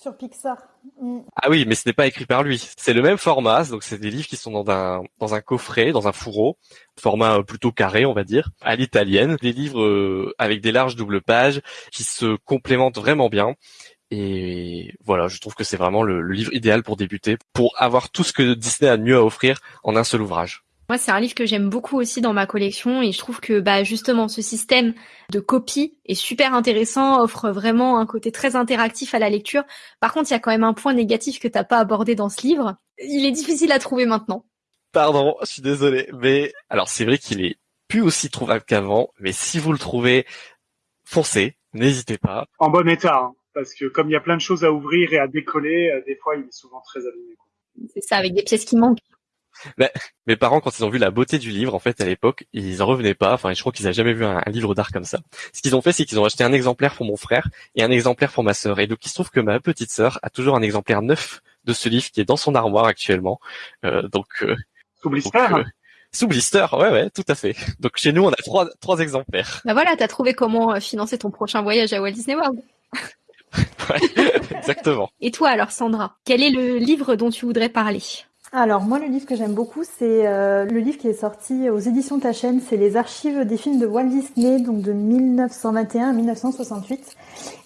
Sur Pixar. Mm. Ah oui, mais ce n'est pas écrit par lui. C'est le même format, donc c'est des livres qui sont dans un dans un coffret, dans un fourreau, format plutôt carré, on va dire, à l'italienne. Des livres euh, avec des larges doubles pages qui se complémentent vraiment bien Et voilà, je trouve que c'est vraiment le, livre idéal pour débuter, pour avoir tout ce que Disney a de mieux à offrir en un seul ouvrage. Moi, c'est un livre que j'aime beaucoup aussi dans ma collection et je trouve que bah justement ce système de copie est super intéressant, offre vraiment un côté très interactif à la lecture. Par contre, il y a quand même un point négatif que t'as pas abordé dans ce livre. Il est difficile à trouver maintenant. Pardon, je suis désolé, mais alors c'est vrai qu'il est plus aussi trouvable qu'avant, mais si vous le trouvez, foncez, n'hésitez pas. En bon état, hein, parce que comme il y a plein de choses à ouvrir et à décoller, euh, des fois il est souvent très abîmé. C'est ça, avec des pièces qui manquent. Bah, mes parents, quand ils ont vu la beauté du livre, en fait, à l'époque, ils en revenaient pas. Enfin, je crois qu'ils n'avaient jamais vu un, livre d'art comme ça. Ce qu'ils ont fait, c'est qu'ils ont acheté un exemplaire pour mon frère et un exemplaire pour ma sœur. Et donc, il se trouve que ma petite sœur a toujours un exemplaire neuf de ce livre qui est dans son armoire actuellement. Euh, donc, euh, sous blister. Euh, sous blister, ouais, ouais, tout à fait. Donc, chez nous, on a trois, trois exemplaires. Bah voilà, t'as trouvé comment euh, financer ton prochain voyage à Walt Disney World. ouais, exactement. Et toi, alors, Sandra, quel est le livre dont tu voudrais parler? Alors moi le livre que j'aime beaucoup c'est euh, le livre qui est sorti aux éditions Ta chaîne, c'est les archives des films de Walt Disney donc de 1921 à 1968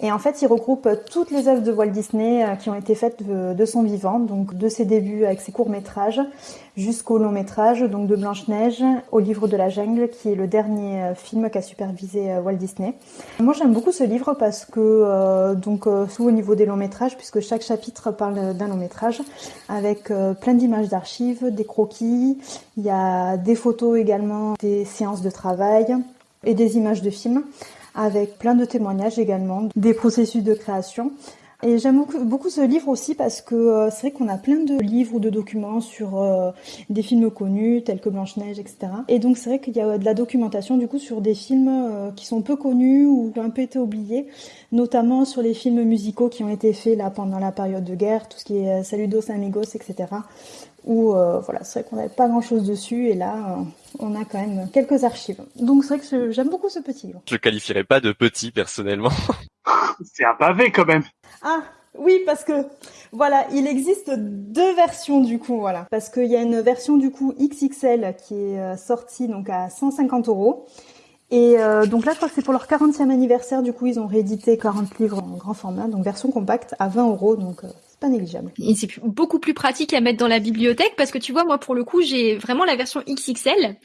et en fait il regroupe toutes les œuvres de Walt Disney euh, qui ont été faites de, son vivant donc de ses débuts avec ses courts métrages jusqu'au long métrage donc de Blanche Neige au livre de la jungle qui est le dernier euh, film qu'a supervisé Walt Disney. Moi j'aime beaucoup ce livre parce que donc sous au niveau des longs métrages puisque chaque chapitre parle d'un long métrage avec plein d'archives, des croquis, il y a des photos également, des séances de travail et des images de films avec plein de témoignages également, des processus de création. Et j'aime beaucoup, ce livre aussi parce que euh, c'est vrai qu'on a plein de livres ou de documents sur euh, des films connus tels que Blanche-Neige, etc. Et donc c'est vrai qu'il y a de la documentation du coup sur des films euh, qui sont peu connus ou qui ont un peu été oubliés, notamment sur les films musicaux qui ont été faits là pendant la période de guerre, tout ce qui est Saludos Amigos, etc. Où voilà, c'est vrai qu'on n'avait pas grand-chose dessus et là on a quand même quelques archives. Donc c'est vrai que j'aime beaucoup ce petit livre. Je le qualifierais pas de petit personnellement. c'est un pavé quand même. Ah oui, parce que voilà, il existe deux versions du coup, voilà, parce qu'il y a une version du coup XXL qui est euh, sortie donc à 150 euros. Et euh, donc là, je crois que c'est pour leur 40e anniversaire. Du coup, ils ont réédité 40 livres en grand format, donc version compacte à 20 euros, donc euh, c'est pas négligeable. Et c'est beaucoup plus pratique à mettre dans la bibliothèque parce que tu vois, moi pour le coup, j'ai vraiment la version XXL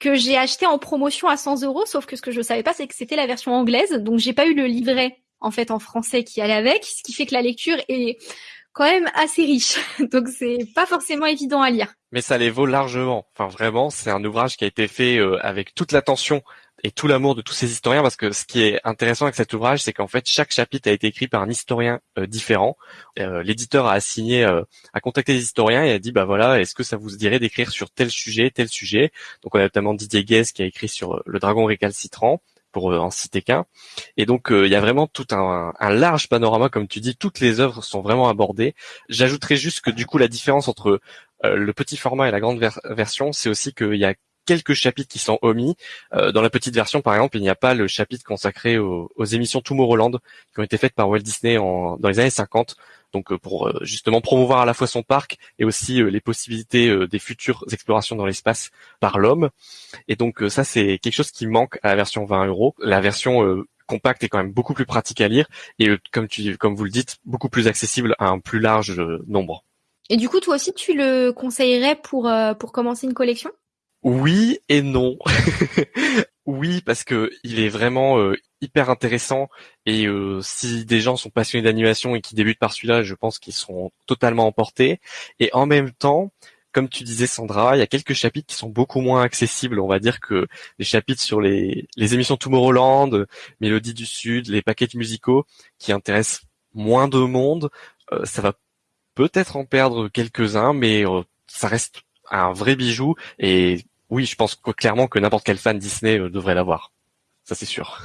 que j'ai acheté en promotion à 100 euros. Sauf que ce que je savais pas, c'est que c'était la version anglaise, donc j'ai pas eu le livret en fait en français qui allait avec, ce qui fait que la lecture est quand même assez riche. Donc c'est pas forcément évident à lire. Mais ça les vaut largement. Enfin vraiment, c'est un ouvrage qui a été fait euh, avec toute l'attention et tout l'amour de tous ces historiens parce que ce qui est intéressant avec cet ouvrage, c'est qu'en fait chaque chapitre a été écrit par un historien euh, différent. Euh, l'éditeur a assigné, a contacté les historiens et a dit bah voilà, est-ce que ça vous dirait d'écrire sur tel sujet, tel sujet? Donc on a notamment Didier Guez qui a écrit sur le dragon récalcitrant euh, en citer qu'un. Et donc euh, il y a vraiment tout un, large panorama, comme tu dis, toutes les œuvres sont vraiment abordées. J'ajouterais juste que du coup la différence entre euh, le petit format et la grande version, c'est aussi qu'il y a quelques chapitres qui sont omis. dans la petite version, par exemple, il n'y a pas le chapitre consacré aux, aux émissions Tomorrowland qui ont été faites par Walt Disney dans les années 50 donc euh, pour euh, justement promouvoir à la fois son parc et aussi euh, les possibilités des futures explorations dans l'espace par l'homme. Et donc ça c'est quelque chose qui manque à la version 20 euros. La version compacte est quand même beaucoup plus pratique à lire et comme tu comme vous le dites beaucoup plus accessible à un plus large nombre. Et du coup toi aussi tu le conseillerais pour pour commencer une collection? Oui et non. oui, parce que il est vraiment euh, hyper intéressant et euh, si des gens sont passionnés d'animation et qui débutent par celui-là, je pense qu'ils seront totalement emportés. Et en même temps, comme tu disais Sandra, il y a quelques chapitres qui sont beaucoup moins accessibles. On va dire que les chapitres sur les, les émissions Tomorrowland, Mélodie du Sud, les paquets musicaux qui intéressent moins de monde, euh, ça va peut-être en perdre quelques-uns, mais ça reste un vrai bijou et oui, je pense clairement que n'importe quel fan Disney euh, devrait l'avoir. Ça c'est sûr.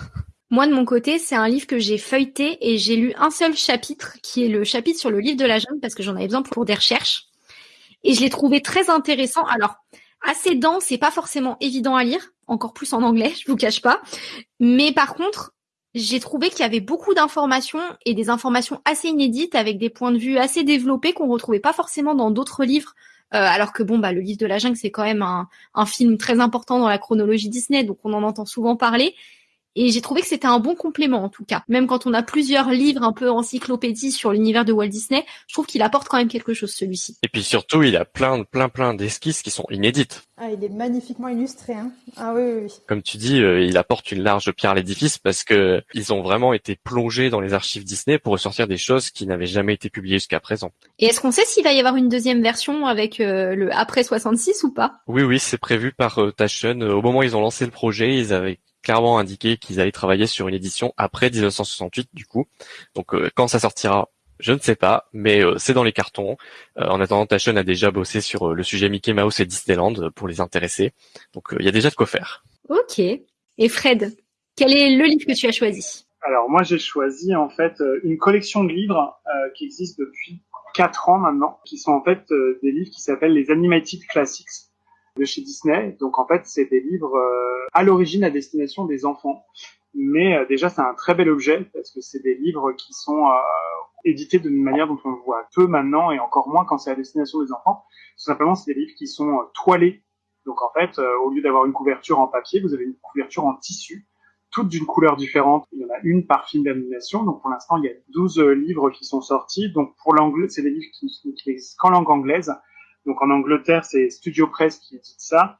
Moi de mon côté, c'est un livre que j'ai feuilleté et j'ai lu un seul chapitre qui est le chapitre sur le livre de la jeune parce que j'en avais besoin pour des recherches et je l'ai trouvé très intéressant. Alors assez dense et pas forcément évident à lire, encore plus en anglais, je vous cache pas. Mais par contre, j'ai trouvé qu'il y avait beaucoup d'informations et des informations assez inédites avec des points de vue assez développés qu'on retrouvait pas forcément dans d'autres livres alors que bon, bah, le livre de la jungle, c'est quand même un, film très important dans la chronologie Disney, donc on en entend souvent parler. Et j'ai trouvé que c'était un bon complément en tout cas. Même quand on a plusieurs livres un peu encyclopédies sur l'univers de Walt Disney, je trouve qu'il apporte quand même quelque chose celui-ci. Et puis surtout, il a plein, plein, plein d'esquisses qui sont inédites. Ah, il est magnifiquement illustré. Hein. Ah oui, oui, oui. Comme tu dis, euh, il apporte une large pierre à l'édifice parce que ils ont vraiment été plongés dans les archives Disney pour ressortir des choses qui n'avaient jamais été publiées jusqu'à présent. Et est-ce qu'on sait s'il va y avoir une deuxième version avec euh, le après 66 ou pas? Oui, oui, c'est prévu par euh, Taschen. Au moment où ils ont lancé le projet, ils avaient clairement indiqué qu'ils allaient travailler sur une édition après 1968 du coup. Donc euh, quand ça sortira, je ne sais pas, mais euh, c'est dans les cartons. Euh, en attendant, Taschen a déjà bossé sur le sujet Mickey Mouse et Disneyland pour les intéresser. Donc il y a déjà de quoi faire. Ok. Et Fred, quel est le livre que tu as choisi? Alors moi j'ai choisi en fait une collection de livres qui existe depuis 4 ans maintenant, qui sont en fait des livres qui s'appellent les Animated Classics de chez Disney. Donc en fait, c'est des livres euh, à l'origine à destination des enfants. Mais euh, déjà, c'est un très bel objet parce que c'est des livres qui sont euh, édités d'une manière dont on voit peu maintenant et encore moins quand c'est à destination des enfants. Tout simplement, c'est des livres qui sont toilés. Donc en fait, au lieu d'avoir une couverture en papier, vous avez une couverture en tissu, toutes d'une couleur différente. Il y en a une par film d'animation. Donc pour l'instant, il y a 12 livres qui sont sortis. Donc pour l'anglais, c'est des livres qui, qui existent qu'en langue anglaise. Donc en Angleterre, c'est Studio Press qui édite ça.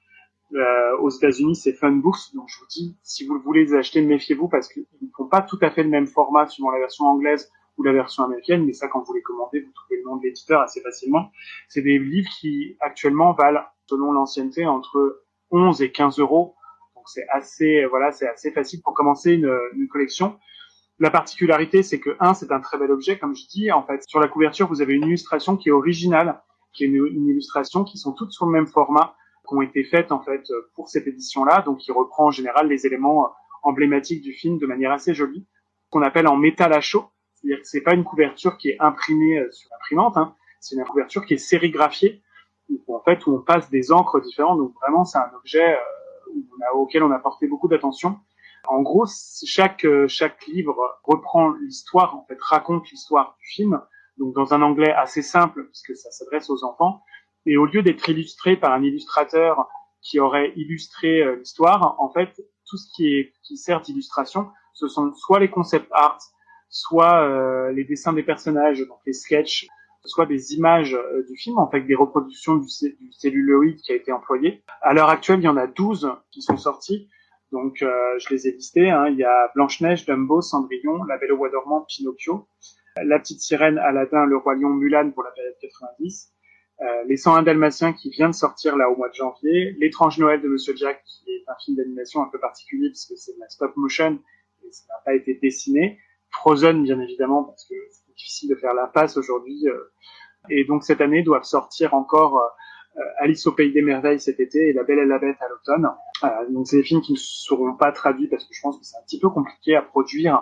Euh, aux États-Unis, c'est Funbooks. Donc je vous dis, si vous voulez les acheter, méfiez-vous parce qu'ils ne font pas tout à fait le même format suivant la version anglaise ou la version américaine. Mais ça, quand vous les commandez, vous trouvez le nom de l'éditeur assez facilement. C'est des livres qui actuellement valent, selon l'ancienneté, entre 11 et 15 euros. Donc c'est assez, voilà, c'est assez facile pour commencer une, une collection. La particularité, c'est que un, c'est un très bel objet, comme je dis. En fait, sur la couverture, vous avez une illustration qui est originale est une, illustration qui sont toutes sur le même format, qui ont été faites en fait pour cette édition-là, donc qui reprend en général les éléments euh, emblématiques du film de manière assez jolie, qu'on appelle en métal à chaud, c'est-à-dire que c'est pas une couverture qui est imprimée euh, sur l'imprimante, hein, c'est une couverture qui est sérigraphiée, où, en fait où on passe des encres différentes, donc vraiment c'est un objet euh, auquel on a porté beaucoup d'attention. En gros, chaque chaque livre reprend l'histoire, en fait raconte l'histoire du film donc dans un anglais assez simple puisque ça s'adresse aux enfants. Et au lieu d'être illustré par un illustrateur qui aurait illustré euh, l'histoire, en fait, tout ce qui est qui sert d'illustration, ce sont soit les concept art, soit euh, les dessins des personnages, donc les sketchs, soit des images euh, du film, en fait, des reproductions du, du, celluloïd qui a été employé. À l'heure actuelle, il y en a 12 qui sont sortis. Donc, je les ai listés. Hein. Il y a Blanche-Neige, Dumbo, Cendrillon, La Belle au Bois dormant, Pinocchio. La Petite Sirène, Aladdin, Le Roi Lion, Mulan pour la période 90, euh, Les 101 Dalmatiens qui vient de sortir là au mois de janvier, L'étrange Noël de Monsieur Jack qui est un film d'animation un peu particulier puisque c'est de la stop motion et ça n'a pas été dessiné, Frozen bien évidemment parce que c'est difficile de faire la passe aujourd'hui euh, et donc cette année doivent sortir encore euh, Alice au pays des merveilles cet été et La Belle et la Bête à l'automne. donc c'est des films qui ne seront pas traduits parce que je pense que c'est un petit peu compliqué à produire euh,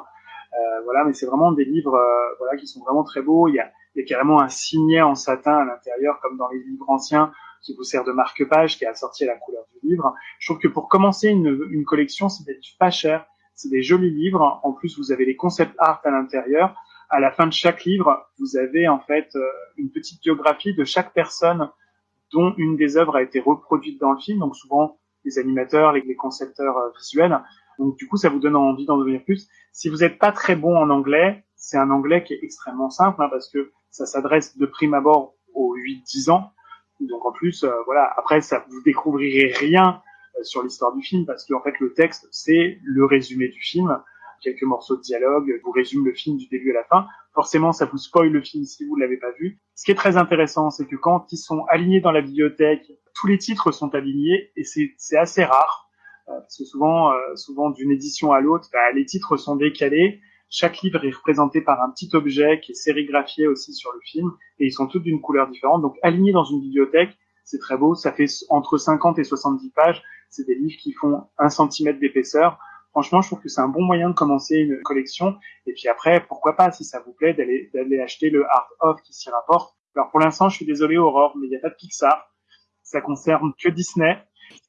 voilà, mais c'est vraiment des livres euh, voilà qui sont vraiment très beaux. Il y a, il y a carrément un signet en satin à l'intérieur, comme dans les livres anciens, qui vous sert de marque-page, qui est assorti à la couleur du livre. Je trouve que pour commencer une, une collection, c'est pas cher. C'est des jolis livres. En plus, vous avez les concept art à l'intérieur. À la fin de chaque livre, vous avez en fait euh, une petite biographie de chaque personne dont une des œuvres a été reproduite dans le film. Donc souvent les animateurs, les concepteurs visuels. Donc du coup, ça vous donne envie d'en devenir plus. Si vous n'êtes pas très bon en anglais, c'est un anglais qui est extrêmement simple hein, parce que ça s'adresse de prime abord aux 8-10 ans. Donc en plus, euh, voilà, après ça vous découvrirez rien euh, sur l'histoire du film parce qu'en fait le texte c'est le résumé du film, quelques morceaux de dialogue, vous résume le film du début à la fin. Forcément, ça vous spoil le film si vous l'avez pas vu. Ce qui est très intéressant, c'est que quand ils sont alignés dans la bibliothèque, tous les titres sont alignés et c'est assez rare. Euh, parce que souvent, euh, souvent d'une édition à l'autre, bah, les titres sont décalés. Chaque livre est représenté par un petit objet qui est sérigraphié aussi sur le film, et ils sont tous d'une couleur différente. Donc alignés dans une bibliothèque, c'est très beau. Ça fait entre 50 et 70 pages. C'est des livres qui font un centimètre d'épaisseur. Franchement, je trouve que c'est un bon moyen de commencer une collection. Et puis après, pourquoi pas, si ça vous plaît, d'aller d'aller acheter le Art of qui s'y rapporte. Alors pour l'instant, je suis désolé Aurore, mais il n'y a pas de Pixar. Ça concerne que Disney.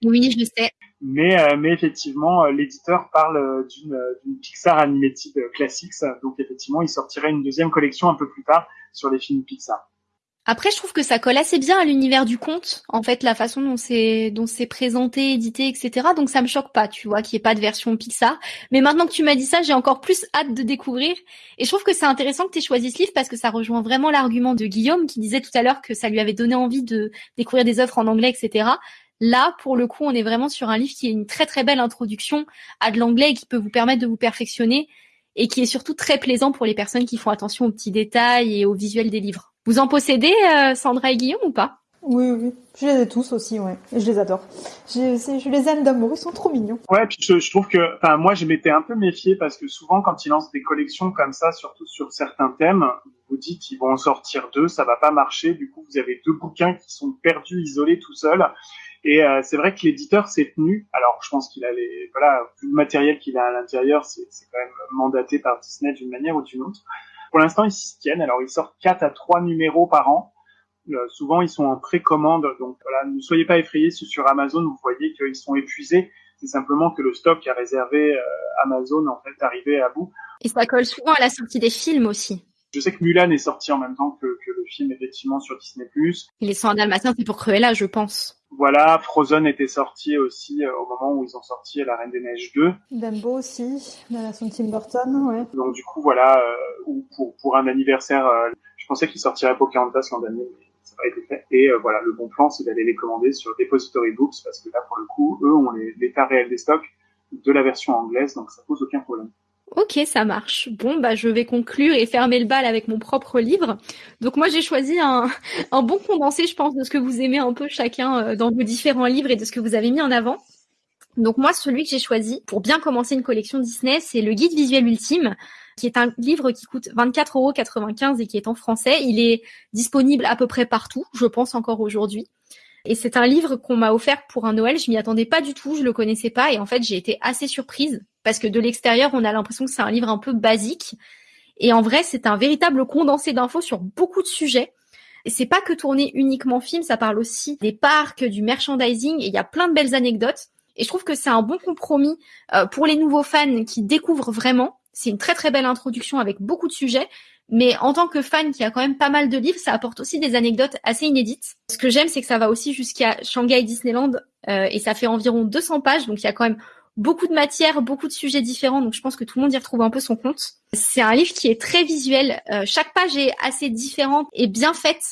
Oui, je sais. Mais, euh, mais effectivement, euh, l'éditeur parle euh, d'une, d'une Pixar Animated Classics. Donc effectivement, il sortirait une deuxième collection un peu plus tard sur les films Pixar. Après, je trouve que ça colle assez bien à l'univers du conte, en fait, la façon dont c'est dont c'est présenté, édité, etc. Donc ça me choque pas, tu vois, qu'il n'y ait pas de version Pixar. Mais maintenant que tu m'as dit ça, j'ai encore plus hâte de découvrir. Et je trouve que c'est intéressant que tu aies choisi ce livre parce que ça rejoint vraiment l'argument de Guillaume qui disait tout à l'heure que ça lui avait donné envie de découvrir des œuvres en anglais, etc. Là, pour le coup, on est vraiment sur un livre qui est une très très belle introduction à de l'anglais et qui peut vous permettre de vous perfectionner et qui est surtout très plaisant pour les personnes qui font attention aux petits détails et au visuel des livres. Vous en possédez, euh, Sandra et Guillaume, ou pas? Oui, oui. Je les ai tous aussi, ouais. Et je les adore. Je, je les aime d'amour, ils sont trop mignons. Ouais, puis je, je trouve que, enfin, moi, je m'étais un peu méfié parce que souvent, quand ils lancent des collections comme ça, surtout sur certains thèmes, vous dites qu'ils vont en sortir deux, ça va pas marcher. Du coup, vous avez deux bouquins qui sont perdus, isolés, tout seuls. Et euh, c'est vrai que l'éditeur s'est tenu. Alors, je pense qu'il a les, voilà, le matériel qu'il a à l'intérieur, c'est quand même mandaté par Disney d'une manière ou d'une autre. Pour l'instant, ils s'y tiennent. Alors, ils sortent 4 à 3 numéros par an. Euh, souvent, ils sont en précommande. Donc, voilà, ne soyez pas effrayés sur Amazon. Vous voyez qu'ils sont épuisés. C'est simplement que le stock a réservé euh, Amazon, en fait, arrivé à bout. Et ça colle souvent à la sortie des films aussi. Je sais que Mulan est sorti en même temps que, que le film, effectivement, sur Disney+. Les 100 Dalmatiens, c'est pour Cruella, je pense. Voilà, Frozen était sorti aussi euh, au moment où ils ont sorti La Reine des Neiges 2. Dumbo aussi, la version Tim Burton, ouais. Donc du coup, voilà, euh, ou pour, pour un anniversaire, euh, je pensais qu'il sortirait Pocahontas l'an dernier, mais ça n'a pas été fait. Et voilà, le bon plan, c'est d'aller les commander sur Depository Books, parce que là, pour le coup, eux ont l'état réel des stocks de la version anglaise, donc ça pose aucun problème. Ok, ça marche. Bon, bah, je vais conclure et fermer le bal avec mon propre livre. Donc, moi, j'ai choisi un, bon condensé, je pense, de ce que vous aimez un peu chacun euh, dans vos différents livres et de ce que vous avez mis en avant. Donc, moi, celui que j'ai choisi pour bien commencer une collection Disney, c'est le Guide visuel ultime, qui est un livre qui coûte 24,95€ et qui est en français. Il est disponible à peu près partout, je pense encore aujourd'hui. Et c'est un livre qu'on m'a offert pour un Noël. Je m'y attendais pas du tout, je le connaissais pas, et en fait, j'ai été assez surprise parce que de l'extérieur, on a l'impression que c'est un livre un peu basique. Et en vrai, c'est un véritable condensé d'infos sur beaucoup de sujets. Et c'est pas que tourné uniquement film, ça parle aussi des parcs, du merchandising, et il y a plein de belles anecdotes. Et je trouve que c'est un bon compromis euh, pour les nouveaux fans qui découvrent vraiment. C'est une très très belle introduction avec beaucoup de sujets. Mais en tant que fan qui a quand même pas mal de livres, ça apporte aussi des anecdotes assez inédites. Ce que j'aime, c'est que ça va aussi jusqu'à Shanghai Disneyland euh, et ça fait environ 200 pages, donc il y a quand même beaucoup de matière, beaucoup de sujets différents, donc je pense que tout le monde y retrouve un peu son compte. C'est un livre qui est très visuel. Euh, chaque page est assez différente et bien faite.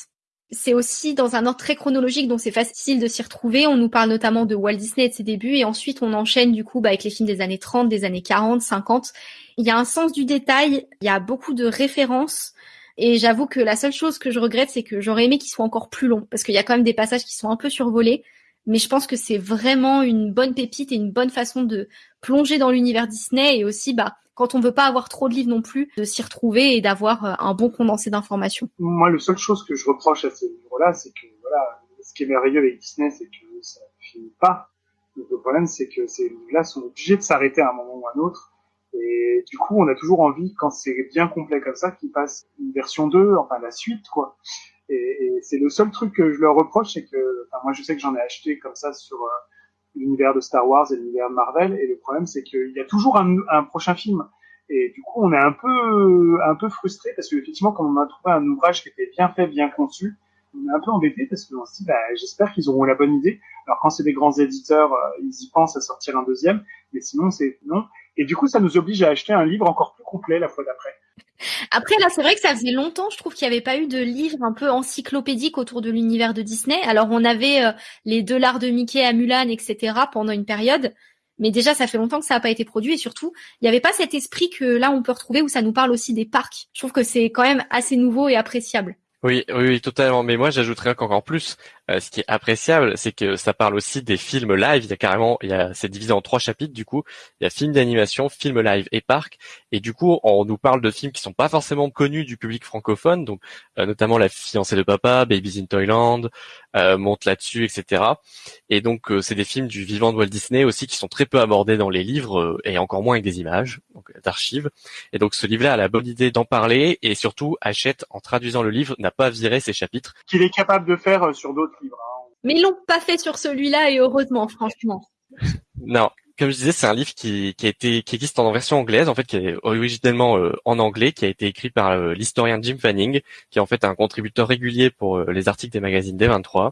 C'est aussi dans un ordre très chronologique, donc c'est facile de s'y retrouver. On nous parle notamment de Walt Disney et de ses débuts, et ensuite on enchaîne du coup bah, avec les films des années 30, des années 40, 50. Il y a un sens du détail, il y a beaucoup de références. Et j'avoue que la seule chose que je regrette, c'est que j'aurais aimé qu'il soit encore plus long, parce qu'il y a quand même des passages qui sont un peu survolés mais je pense que c'est vraiment une bonne pépite et une bonne façon de plonger dans l'univers Disney et aussi bah quand on veut pas avoir trop de livres non plus de s'y retrouver et d'avoir euh, un bon condensé d'informations. Moi, la seule chose que je reproche à ces livres-là, c'est que voilà, ce qui est merveilleux avec Disney, c'est que ça finit pas. le problème, c'est que ces livres-là sont obligés de s'arrêter à un moment ou à un autre. Et du coup, on a toujours envie, quand c'est bien complet comme ça, qu'ils passent une version 2, enfin la suite, quoi. Et, et c'est le seul truc que je leur reproche, c'est que, enfin, moi je sais que j'en ai acheté comme ça sur euh, l'univers de Star Wars et l'univers de Marvel, et le problème c'est qu'il y a toujours un, un, prochain film. Et du coup, on est un peu, un peu frustré parce qu'effectivement, quand on a trouvé un ouvrage qui était bien fait, bien conçu, on est un peu embêté parce qu'on se dit, bah, j'espère qu'ils auront la bonne idée. Alors quand c'est des grands éditeurs, euh, ils y pensent à sortir un deuxième, mais sinon c'est non. Et du coup, ça nous oblige à acheter un livre encore plus complet la fois d'après. Après, là, c'est vrai que ça faisait longtemps, je trouve qu'il n'y avait pas eu de livre un peu encyclopédique autour de l'univers de Disney. Alors, on avait euh, les deux lards de Mickey à Mulan, etc. pendant une période. Mais déjà, ça fait longtemps que ça n'a pas été produit et surtout, il n'y avait pas cet esprit que là, on peut retrouver où ça nous parle aussi des parcs. Je trouve que c'est quand même assez nouveau et appréciable. Oui, oui, oui, totalement. Mais moi, j'ajouterais encore plus. Euh, ce qui est appréciable, c'est que ça parle aussi des films live. Il y a carrément, il y a, c'est divisé en trois chapitres. Du coup, il y a film d'animation, film live et parc. Et du coup, on nous parle de films qui sont pas forcément connus du public francophone, donc euh, notamment La fiancée de papa, Babies in Toyland, euh, Monte là-dessus, etc. Et donc, euh, c'est des films du vivant de Walt Disney aussi qui sont très peu abordés dans les livres et encore moins avec des images, donc d'archives. Et donc, ce livre-là a la bonne idée d'en parler et surtout achète en traduisant le livre n'a pas viré ses chapitres. Qu'il est capable de faire sur d'autres Hein. Mais ils l'ont pas fait sur celui-là et heureusement, franchement. Non, comme je disais, c'est un livre qui, qui a été qui existe en version anglaise, en fait, qui est originellement euh, en anglais, qui a été écrit par euh, l'historien Jim Fanning, qui est en fait un contributeur régulier pour euh, les articles des magazines D23.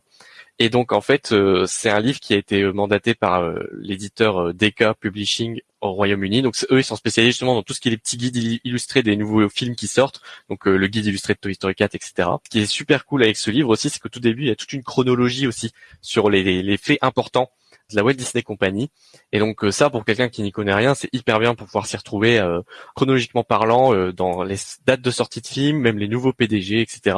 Et donc en fait, c'est un livre qui a été mandaté par l'éditeur DK Publishing au Royaume-Uni. Donc eux, ils sont spécialisés justement dans tout ce qui est les petits guides illustrés des nouveaux films qui sortent. Donc le guide illustré de Toy Story 4, etc. Ce qui est super cool avec ce livre aussi, c'est que tout début, il y a toute une chronologie aussi sur les faits importants de la Walt Disney Company. Et donc euh, ça, pour quelqu'un qui n'y connaît rien, c'est hyper bien pour pouvoir s'y retrouver euh, chronologiquement parlant euh, dans les dates de sortie de films, même les nouveaux PDG, etc.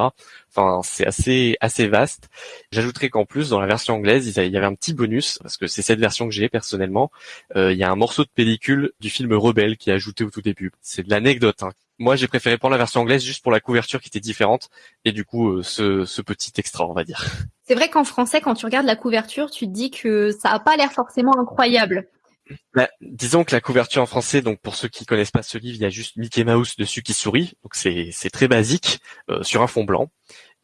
Enfin, c'est assez assez vaste. J'ajouterais qu'en plus, dans la version anglaise, il y avait un petit bonus parce que c'est cette version que j'ai personnellement. il y a un morceau de pellicule du film Rebelle qui est ajouté au tout début. C'est de l'anecdote. Hein. Moi, j'ai préféré prendre la version anglaise juste pour la couverture qui était différente et du coup, ce, ce petit extra, on va dire. C'est vrai qu'en français, quand tu regardes la couverture, tu te dis que ça a pas l'air forcément incroyable. Bah, disons que la couverture en français, donc pour ceux qui connaissent pas ce livre, il y a juste Mickey Mouse dessus qui sourit, donc c'est très basique euh, sur un fond blanc.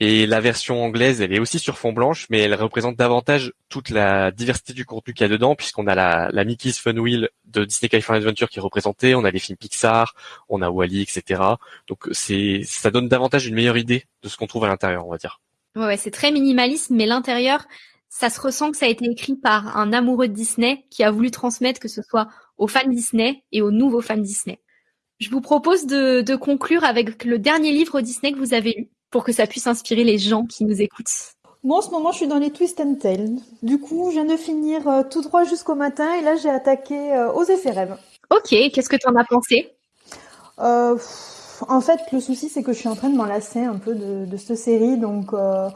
Et la version anglaise, elle est aussi sur fond blanche, mais elle représente davantage toute la diversité du contenu qu'il y a dedans, puisqu'on a la, Mickey's Fun Wheel de Disney California Adventure qui est représentée, on a les films Pixar, on a Wally, etc. Donc ça donne davantage une meilleure idée de ce qu'on trouve à l'intérieur, on va dire. Ouais, c'est très minimaliste, mais l'intérieur, ça se ressent que ça a été écrit par un amoureux de Disney qui a voulu transmettre que ce soit aux fans Disney et aux nouveaux fans Disney. Je vous propose de, de conclure avec le dernier livre Disney que vous avez lu pour que ça puisse inspirer les gens qui nous écoutent. Moi, en ce moment, je suis dans les Twist and Tales. Du coup, je viens de finir euh, tout droit jusqu'au matin et là, j'ai attaqué euh, aux effets rêves. Ok, qu'est-ce que tu en as pensé? Euh, en fait, le souci, c'est que je suis en train de m'enlacer un peu de, de cette série, donc euh,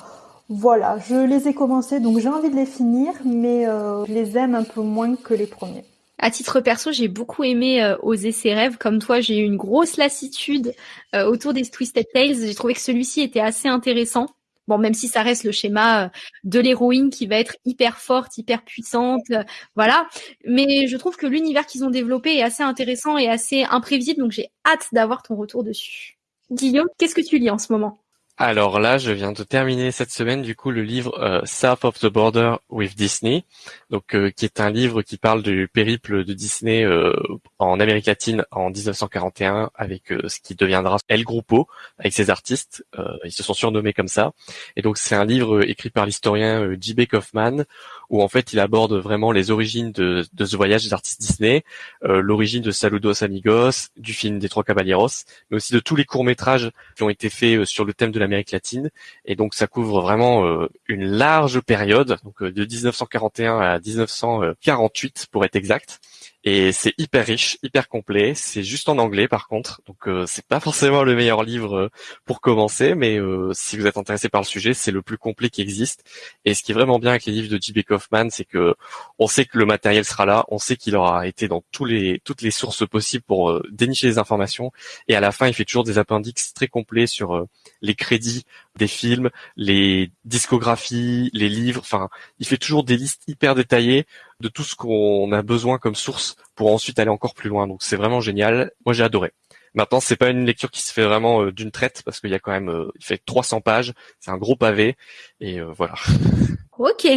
voilà, je les ai commencés, donc j'ai envie de les finir, mais euh, je les aime un peu moins que les premiers. À titre perso, j'ai beaucoup aimé euh, Oser ses rêves. Comme toi, j'ai eu une grosse lassitude euh, autour des Twisted Tales. J'ai trouvé que celui-ci était assez intéressant. Bon, même si ça reste le schéma euh, de l'héroïne qui va être hyper forte, hyper puissante, euh, voilà. Mais je trouve que l'univers qu'ils ont développé est assez intéressant et assez imprévisible, donc j'ai hâte d'avoir ton retour dessus. Guillaume, qu'est-ce que tu lis en ce moment? Alors là, je viens de terminer cette semaine du coup le livre euh, South of the Border with Disney, donc euh, qui est un livre qui parle du périple de Disney euh, en Amérique latine en 1941 avec ce qui deviendra El Grupo avec ses artistes. ils se sont surnommés comme ça. Et donc c'est un livre écrit par l'historien J.B. Kaufman où en fait il aborde vraiment les origines de, de ce voyage des artistes Disney, l'origine de Saludos Amigos, du film des Trois Caballeros, mais aussi de tous les courts métrages qui ont été faits sur le thème de la Amérique latine. Et donc ça couvre vraiment euh, une large période, donc euh, de 1941 à 1948 pour être exact. Et c'est hyper riche, hyper complet. C'est juste en anglais par contre, donc euh, c'est pas forcément le meilleur livre euh, pour commencer, mais euh, si vous êtes intéressé par le sujet, c'est le plus complet qui existe. Et ce qui est vraiment bien avec les livres de J.B. Kaufman, c'est que on sait que le matériel sera là, on sait qu'il aura été dans tous les toutes les sources possibles pour dénicher les informations. Et à la fin, il fait toujours des appendix très complets sur les crédits des films, les discographies, les livres. Enfin, il fait toujours des listes hyper détaillées de tout ce qu'on a besoin comme source pour ensuite aller encore plus loin. Donc c'est vraiment génial. Moi j'ai adoré. Maintenant c'est pas une lecture qui se fait vraiment euh, d'une traite parce qu'il y a quand même, euh, il fait 300 pages, c'est un gros pavé et euh, voilà. Ok.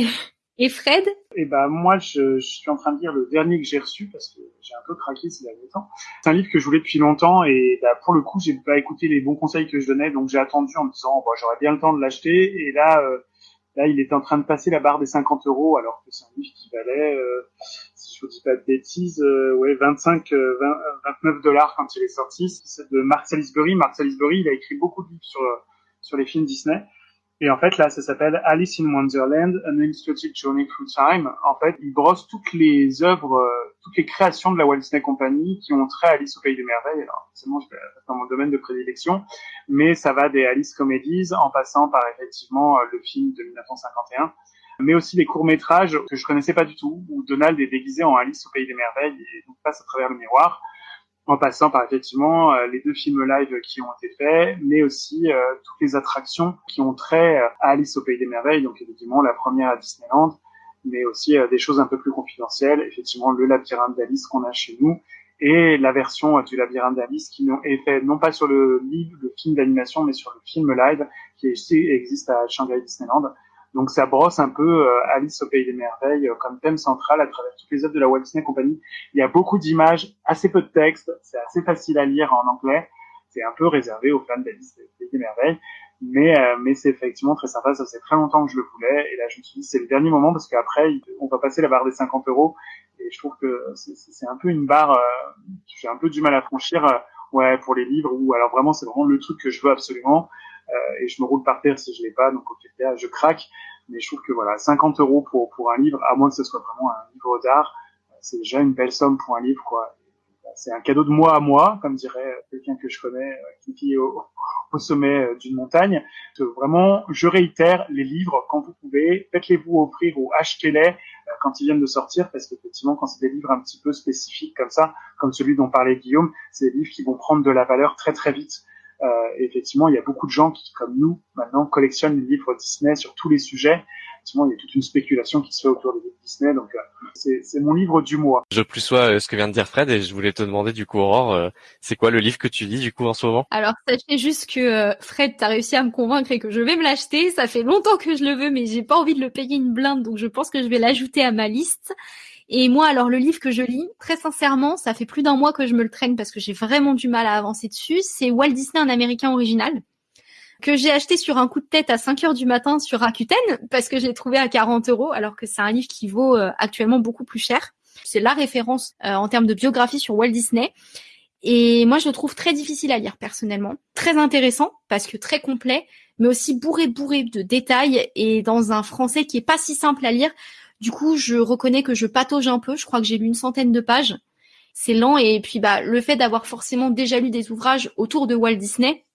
Et Fred? Eh ben moi, je, je, suis en train de lire le dernier que j'ai reçu parce que j'ai un peu craqué ces derniers temps. C'est un livre que je voulais depuis longtemps et bah, pour le coup, j'ai pas écouté les bons conseils que je donnais, donc j'ai attendu en me disant bon, j'aurais bien le temps de l'acheter. Et là, euh, là, il était en train de passer la barre des 50 euros, alors que c'est un livre qui valait, euh, si je vous dis pas de bêtises, euh, ouais, 25, 20, 29 dollars quand il est sorti. C'est de Mark Salisbury. Mark Salisbury, il a écrit beaucoup de livres sur sur les films Disney. Et en fait, là, ça s'appelle Alice in Wonderland, An Illustrated Journey Through Time. En fait, il brosse toutes les œuvres, euh, toutes les créations de la Walt Disney Company qui ont trait à Alice au Pays des Merveilles. Alors, forcément, je dans mon domaine de prédilection, mais ça va des Alice Comedies en passant par effectivement euh, le film de 1951 mais aussi des courts-métrages que je connaissais pas du tout, où Donald est déguisé en Alice au Pays des Merveilles et donc passe à travers le miroir en passant par effectivement euh, les deux films live qui ont été faits, mais aussi euh, toutes les attractions qui ont trait euh, à Alice au Pays des Merveilles, donc effectivement la première à Disneyland, mais aussi des choses un peu plus confidentielles, effectivement le labyrinthe d'Alice qu'on a chez nous, et la version du labyrinthe d'Alice qui est fait non pas sur le livre, le film d'animation, mais sur le film live qui existe à Shanghai Disneyland. Donc ça brosse un peu Alice au pays des merveilles comme thème central à travers toutes les œuvres de la Walt Disney Company. Il y a beaucoup d'images, assez peu de texte, c'est assez facile à lire en anglais. C'est un peu réservé aux fans d'Alice au pays des merveilles. Mais, euh, mais c'est effectivement très sympa. Ça faisait très longtemps que je le voulais. Et là, je me suis dit, c'est le dernier moment parce qu'après, on va passer la barre des 50 euros. Et je trouve que c'est un peu une barre, euh, j'ai un peu du mal à franchir, euh, ouais, pour les livres ou alors vraiment, c'est vraiment le truc que je veux absolument. Et je me roule par terre si je l'ai pas. Donc, au cas, je craque. Mais je trouve que voilà, 50 euros pour, pour un livre, à moins que ce soit vraiment un livre d'art, c'est déjà une belle somme pour un livre, quoi c'est un cadeau de moi à moi, comme dirait quelqu'un que je connais euh, qui vit au, sommet euh, d'une montagne. vraiment, je réitère les livres quand vous pouvez, faites-les-vous offrir ou achetez-les euh, quand ils viennent de sortir, parce qu'effectivement, quand c'est des livres un petit peu spécifiques comme ça, comme celui dont parlait Guillaume, c'est des livres qui vont prendre de la valeur très très vite. Euh, effectivement, il y a beaucoup de gens qui, comme nous, maintenant, collectionnent les livres Disney sur tous les sujets effectivement, il y a toute une spéculation qui se fait autour des livres Disney. Donc, euh, c'est mon livre du mois. Je plus sois euh, ce que vient de dire Fred et je voulais te demander du coup, Aurore, euh, c'est quoi le livre que tu lis du coup en ce moment? Alors, sachez juste que Fred, t'as réussi à me convaincre et que je vais me l'acheter. Ça fait longtemps que je le veux, mais j'ai pas envie de le payer une blinde, donc je pense que je vais l'ajouter à ma liste. Et moi, alors le livre que je lis, très sincèrement, ça fait plus d'un mois que je me le traîne parce que j'ai vraiment du mal à avancer dessus. C'est Walt Disney, un Américain original que j'ai acheté sur un coup de tête à 5 heures du matin sur Rakuten parce que je l'ai trouvé à 40 euros alors que c'est un livre qui vaut euh, actuellement beaucoup plus cher. C'est la référence euh, en termes de biographie sur Walt Disney. Et moi, je le trouve très difficile à lire personnellement. Très intéressant parce que très complet, mais aussi bourré bourré de détails et dans un français qui est pas si simple à lire. Du coup, je reconnais que je patauge un peu. Je crois que j'ai lu une centaine de pages. C'est lent et puis bah le fait d'avoir forcément déjà lu des ouvrages autour de Walt Disney,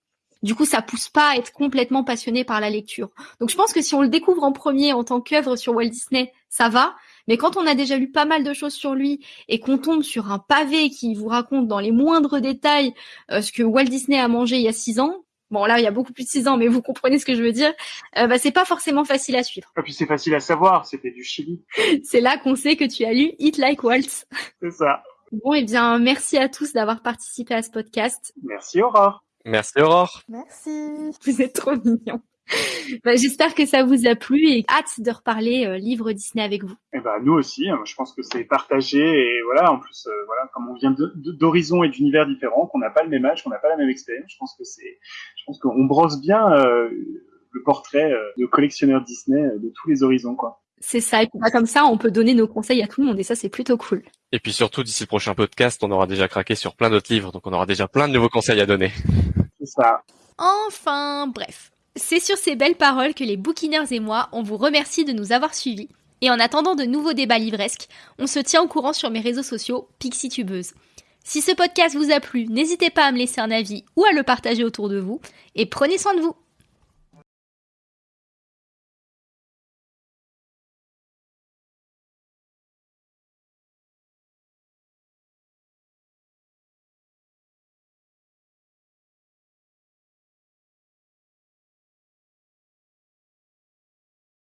du coup, ça pousse pas à être complètement passionné par la lecture. Donc, je pense que si on le découvre en premier en tant qu'œuvre sur Walt Disney, ça va. Mais quand on a déjà lu pas mal de choses sur lui et qu'on tombe sur un pavé qui vous raconte dans les moindres détails euh, ce que Walt Disney a mangé il y a six ans, bon là il y a beaucoup plus de six ans, mais vous comprenez ce que je veux dire, euh, bah, c'est pas forcément facile à suivre. Et puis c'est facile à savoir, c'était du Chili. c'est là qu'on sait que tu as lu Eat Like Walt. C'est ça. Bon, et eh bien, merci à tous d'avoir participé à ce podcast. Merci Aurore. Merci Aurore. Merci. Vous êtes trop mignon. Bah, j'espère que ça vous a plu et hâte de reparler euh, livre Disney avec vous. Et eh ben nous aussi, hein. je pense que c'est partagé et voilà, en plus euh, voilà, comme on vient d'horizons et d'univers différents, qu'on n'a pas le même âge, qu'on n'a pas la même expérience, je pense que c'est, je pense qu'on brosse bien euh, le portrait de collectionneur Disney de tous les horizons quoi. C'est ça, et puis bah, comme ça, on peut donner nos conseils à tout le monde, et ça, c'est plutôt cool. Et puis surtout, d'ici le prochain podcast, on aura déjà craqué sur plein d'autres livres, donc on aura déjà plein de nouveaux conseils à donner. C'est ça. Enfin, bref. C'est sur ces belles paroles que les bouquineurs et moi, on vous remercie de nous avoir suivis. Et en attendant de nouveaux débats livresques, on se tient au courant sur mes réseaux sociaux, PixieTubeuse. Si ce podcast vous a plu, n'hésitez pas à me laisser un avis ou à le partager autour de vous, et prenez soin de vous